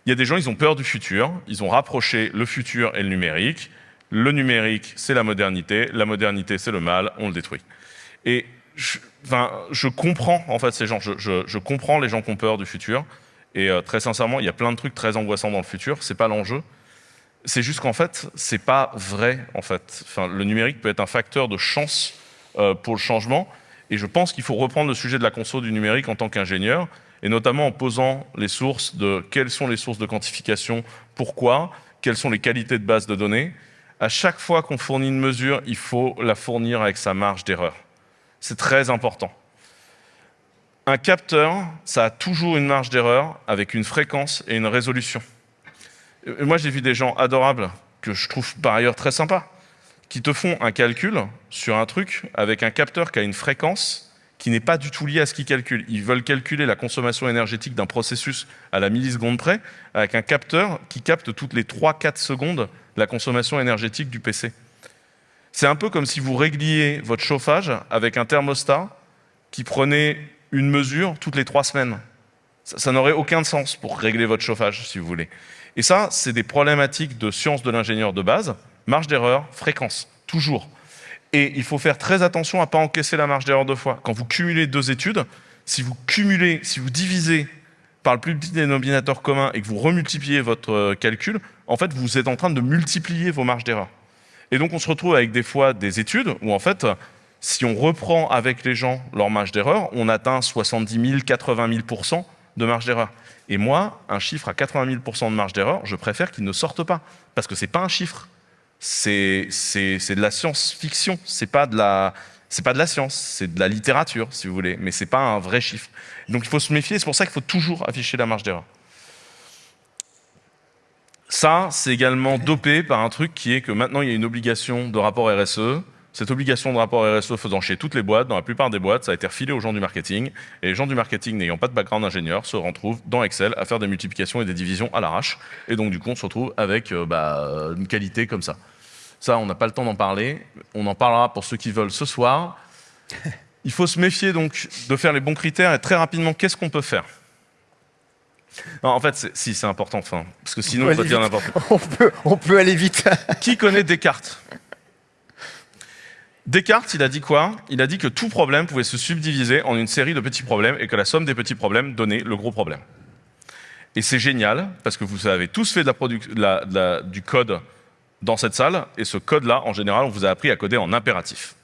Il y a des gens, ils ont peur du futur, ils ont rapproché le futur et le numérique. Le numérique, c'est la modernité, la modernité, c'est le mal, on le détruit. Et je, comprends en fait ces gens, je, comprends les gens qui ont peur du futur. Et euh, très sincèrement, il y a plein de trucs très angoissants dans le futur. C'est pas l'enjeu. C'est juste qu'en fait, c'est pas vrai. En fait, le numérique peut être un facteur de chance euh, pour le changement. Et je pense qu'il faut reprendre le sujet de la conso du numérique en tant qu'ingénieur, et notamment en posant les sources de quelles sont les sources de quantification, pourquoi, quelles sont les qualités de base de données. À chaque fois qu'on fournit une mesure, il faut la fournir avec sa marge d'erreur. C'est très important. Un capteur, ça a toujours une marge d'erreur avec une fréquence et une résolution. Moi, j'ai vu des gens adorables, que je trouve par ailleurs très sympas, qui te font un calcul sur un truc avec un capteur qui a une fréquence qui n'est pas du tout liée à ce qu'ils calculent. Ils veulent calculer la consommation énergétique d'un processus à la milliseconde près avec un capteur qui capte toutes les 3-4 secondes la consommation énergétique du PC. C'est un peu comme si vous régliez votre chauffage avec un thermostat qui prenait une mesure toutes les trois semaines. Ça, n'aurait aucun sens pour régler votre chauffage, si vous voulez. Et ça, c'est des problématiques de science de l'ingénieur de base, marge d'erreur, fréquence, toujours. Et il faut faire très attention à ne pas encaisser la marge d'erreur deux fois. Quand vous cumulez deux études, si vous cumulez, si vous divisez par le plus petit dénominateur commun et que vous remultipliez votre euh, calcul, en fait, vous êtes en train de multiplier vos marges d'erreur. Et donc, on se retrouve avec des fois des études où, en fait, si on reprend avec les gens leur marge d'erreur, on atteint 70 000, 80 000% de marge d'erreur. Et moi, un chiffre à 80 000% de marge d'erreur, je préfère qu'il ne sorte pas. Parce que ce n'est pas un chiffre. C'est de la science-fiction. Ce n'est pas, de la, pas de la science. C'est de la littérature, si vous voulez. Mais ce n'est pas un vrai chiffre. Donc, il faut se méfier. C'est pour ça qu'il faut toujours afficher la marge d'erreur. Ça, c'est également dopé par un truc qui est que maintenant, il y a une obligation de rapport RSE. Cette obligation de rapport RSE faisant chez toutes les boîtes, dans la plupart des boîtes, ça a été refilé aux gens du marketing. Et les gens du marketing, n'ayant pas de background ingénieur, se retrouvent dans Excel à faire des multiplications et des divisions à l'arrache. Et donc, du coup, on se retrouve avec euh, bah, une qualité comme ça. Ça, on n'a pas le temps d'en parler. On en parlera pour ceux qui veulent ce soir. Il faut se méfier donc de faire les bons critères et très rapidement, qu'est-ce qu'on peut faire? En fait, si, c'est important, enfin, parce que sinon, on, peut dire n'importe quoi. On peut, aller vite. Qui connaît Descartes? Descartes, il a dit quoi? Il a dit que tout problème pouvait se subdiviser en une série de petits problèmes et que la somme des petits problèmes donnait le gros problème. Et c'est génial, parce que vous avez tous fait de la, du code dans cette salle, et ce code-là, en général, on vous a appris à coder en impératif.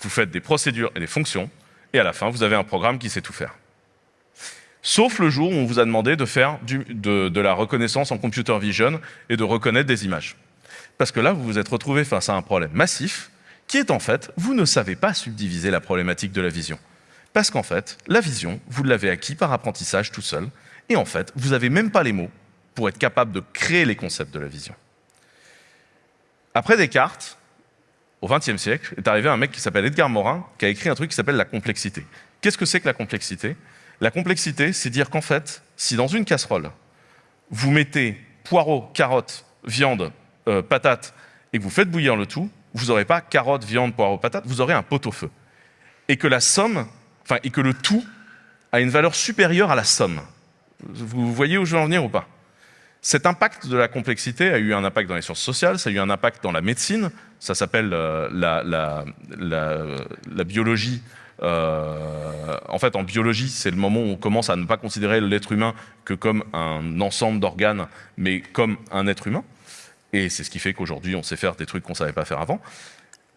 Vous faites des procédures et des fonctions, et à la fin, vous avez un programme qui sait tout faire. Sauf le jour où on vous a demandé de faire de, de la reconnaissance en computer vision et de reconnaître des images. Parce que là, vous vous êtes retrouvé face à un problème massif, qui est en fait, vous ne savez pas subdiviser la problématique de la vision. Parce qu'en fait, la vision, vous l'avez acquis par apprentissage tout seul, et en fait, vous n'avez même pas les mots pour être capable de créer les concepts de la vision. Après Descartes, au XXe siècle, est arrivé un mec qui s'appelle Edgar Morin, qui a écrit un truc qui s'appelle la complexité. Qu'est-ce que c'est que la complexité? La complexité, c'est dire qu'en fait, si dans une casserole, vous mettez poireaux, carottes, viande, euh, patates, et que vous faites bouillir le tout, vous n'aurez pas carottes, viande, poireaux, patates, vous aurez un pot-au-feu. Et que la somme, enfin, et que le tout a une valeur supérieure à la somme. Vous voyez où je veux en venir ou pas? Cet impact de la complexité a eu un impact dans les sciences sociales, ça a eu un impact dans la médecine, ça s'appelle euh, la, biologie. Euh, en fait, en biologie, c'est le moment où on commence à ne pas considérer l'être humain que comme un ensemble d'organes, mais comme un être humain. Et c'est ce qui fait qu'aujourd'hui, on sait faire des trucs qu'on ne savait pas faire avant.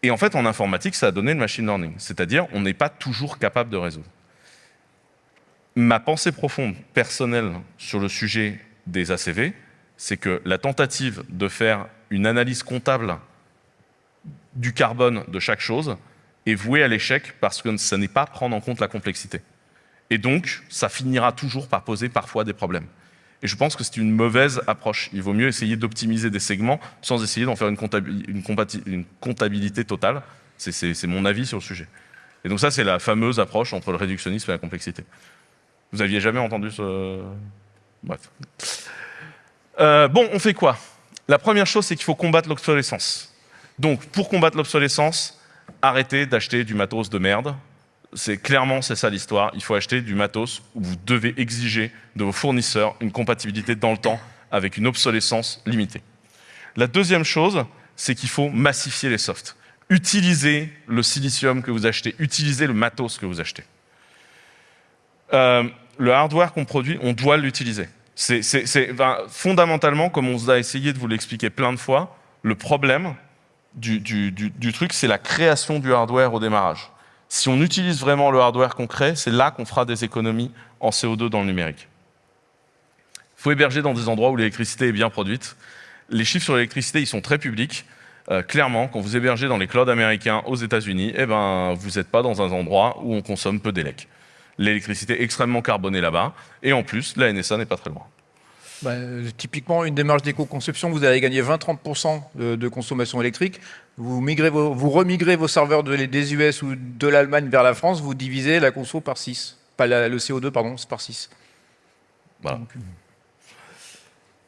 Et en fait, en informatique, ça a donné le machine learning. C'est-à-dire, on n'est pas toujours capable de résoudre. Ma pensée profonde, personnelle, sur le sujet des ACV, c'est que la tentative de faire une analyse comptable du carbone de chaque chose est vouée à l'échec parce que ça n'est pas prendre en compte la complexité. Et donc, ça finira toujours par poser parfois des problèmes. Et je pense que c'est une mauvaise approche. Il vaut mieux essayer d'optimiser des segments sans essayer d'en faire une, une, comptabilité totale. C'est mon avis sur le sujet. Et donc ça, c'est la fameuse approche entre le réductionnisme et la complexité. Vous aviez jamais entendu ce... Bref. Euh, bon, on fait quoi? La première chose, c'est qu'il faut combattre l'obsolescence. Donc, pour combattre l'obsolescence, arrêtez d'acheter du matos de merde. C'est clairement, c'est ça l'histoire. Il faut acheter du matos où vous devez exiger de vos fournisseurs une compatibilité dans le temps avec une obsolescence limitée. La deuxième chose, c'est qu'il faut massifier les softs. Utilisez le silicium que vous achetez, utilisez le matos que vous achetez. Euh, le hardware qu'on produit, on doit l'utiliser. C'est fondamentalement, comme on a essayé de vous l'expliquer plein de fois, le problème du, truc, c'est la création du hardware au démarrage. Si on utilise vraiment le hardware qu'on crée, c'est là qu'on fera des économies en CO2 dans le numérique. Il faut héberger dans des endroits où l'électricité est bien produite. Les chiffres sur l'électricité, ils sont très publics. Euh, clairement, quand vous hébergez dans les clouds américains aux États-Unis, eh ben, vous n'êtes pas dans un endroit où on consomme peu d'élec l'électricité extrêmement carbonée là-bas, et en plus, la NSA n'est pas très loin. Bah, typiquement, une démarche d'éco-conception, vous allez gagner 20-30% de, consommation électrique. Vous, migrez vous remigrez vos serveurs des US ou de l'Allemagne vers la France, vous divisez la conso par 6. Pas le CO2, pardon, c'est par 6. Voilà. Euh,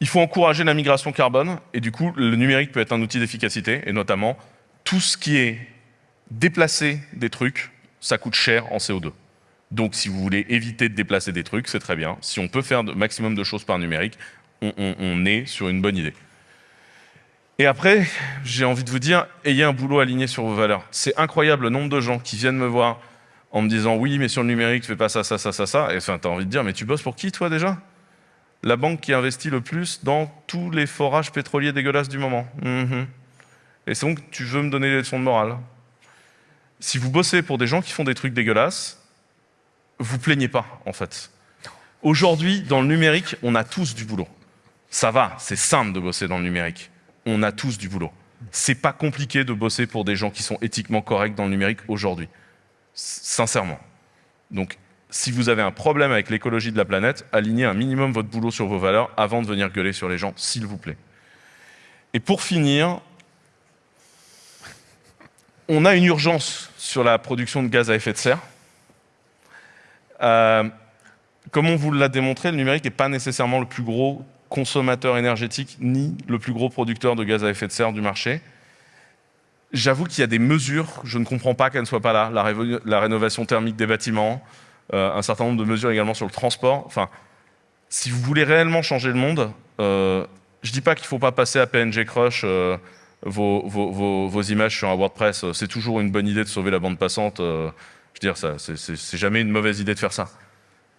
Il faut encourager la migration carbone, et du coup, le numérique peut être un outil d'efficacité, et notamment, tout ce qui est déplacer des trucs, ça coûte cher en CO2. Donc si vous voulez éviter de déplacer des trucs, c'est très bien. Si on peut faire le maximum de choses par numérique, on, est sur une bonne idée. Et après, j'ai envie de vous dire, ayez un boulot aligné sur vos valeurs. C'est incroyable le nombre de gens qui viennent me voir en me disant « oui, mais sur le numérique, fais pas ça, ça, ça, ça, ça ». Et enfin, tu as envie de dire « mais tu bosses pour qui, toi, déjà ?» La banque qui investit le plus dans tous les forages pétroliers dégueulasses du moment. Mhm. Et c'est donc tu veux me donner des leçons de morale. Si vous bossez pour des gens qui font des trucs dégueulasses, vous plaignez pas, en fait. Aujourd'hui, dans le numérique, on a tous du boulot. Ça va, c'est simple de bosser dans le numérique. On a tous du boulot. C'est pas compliqué de bosser pour des gens qui sont éthiquement corrects dans le numérique aujourd'hui. Sincèrement. Donc, si vous avez un problème avec l'écologie de la planète, alignez un minimum votre boulot sur vos valeurs avant de venir gueuler sur les gens, s'il vous plaît. Et pour finir, on a une urgence sur la production de gaz à effet de serre. Euh, comme on vous l'a démontré, le numérique n'est pas nécessairement le plus gros consommateur énergétique ni le plus gros producteur de gaz à effet de serre du marché. J'avoue qu'il y a des mesures, je ne comprends pas qu'elles ne soient pas là, la, rénovation thermique des bâtiments, euh, un certain nombre de mesures également sur le transport. Enfin, si vous voulez réellement changer le monde, euh, je ne dis pas qu'il ne faut pas passer à PNG Crush vos, vos, images sur un WordPress. C'est toujours une bonne idée de sauver la bande passante je veux dire, c'est jamais une mauvaise idée de faire ça.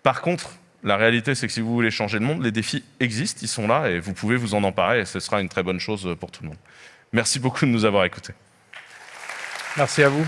Par contre, La réalité, c'est que si vous voulez changer le monde, les défis existent, ils sont là, et vous pouvez vous en emparer, et ce sera une très bonne chose pour tout le monde. Merci beaucoup de nous avoir écoutés. Merci à vous.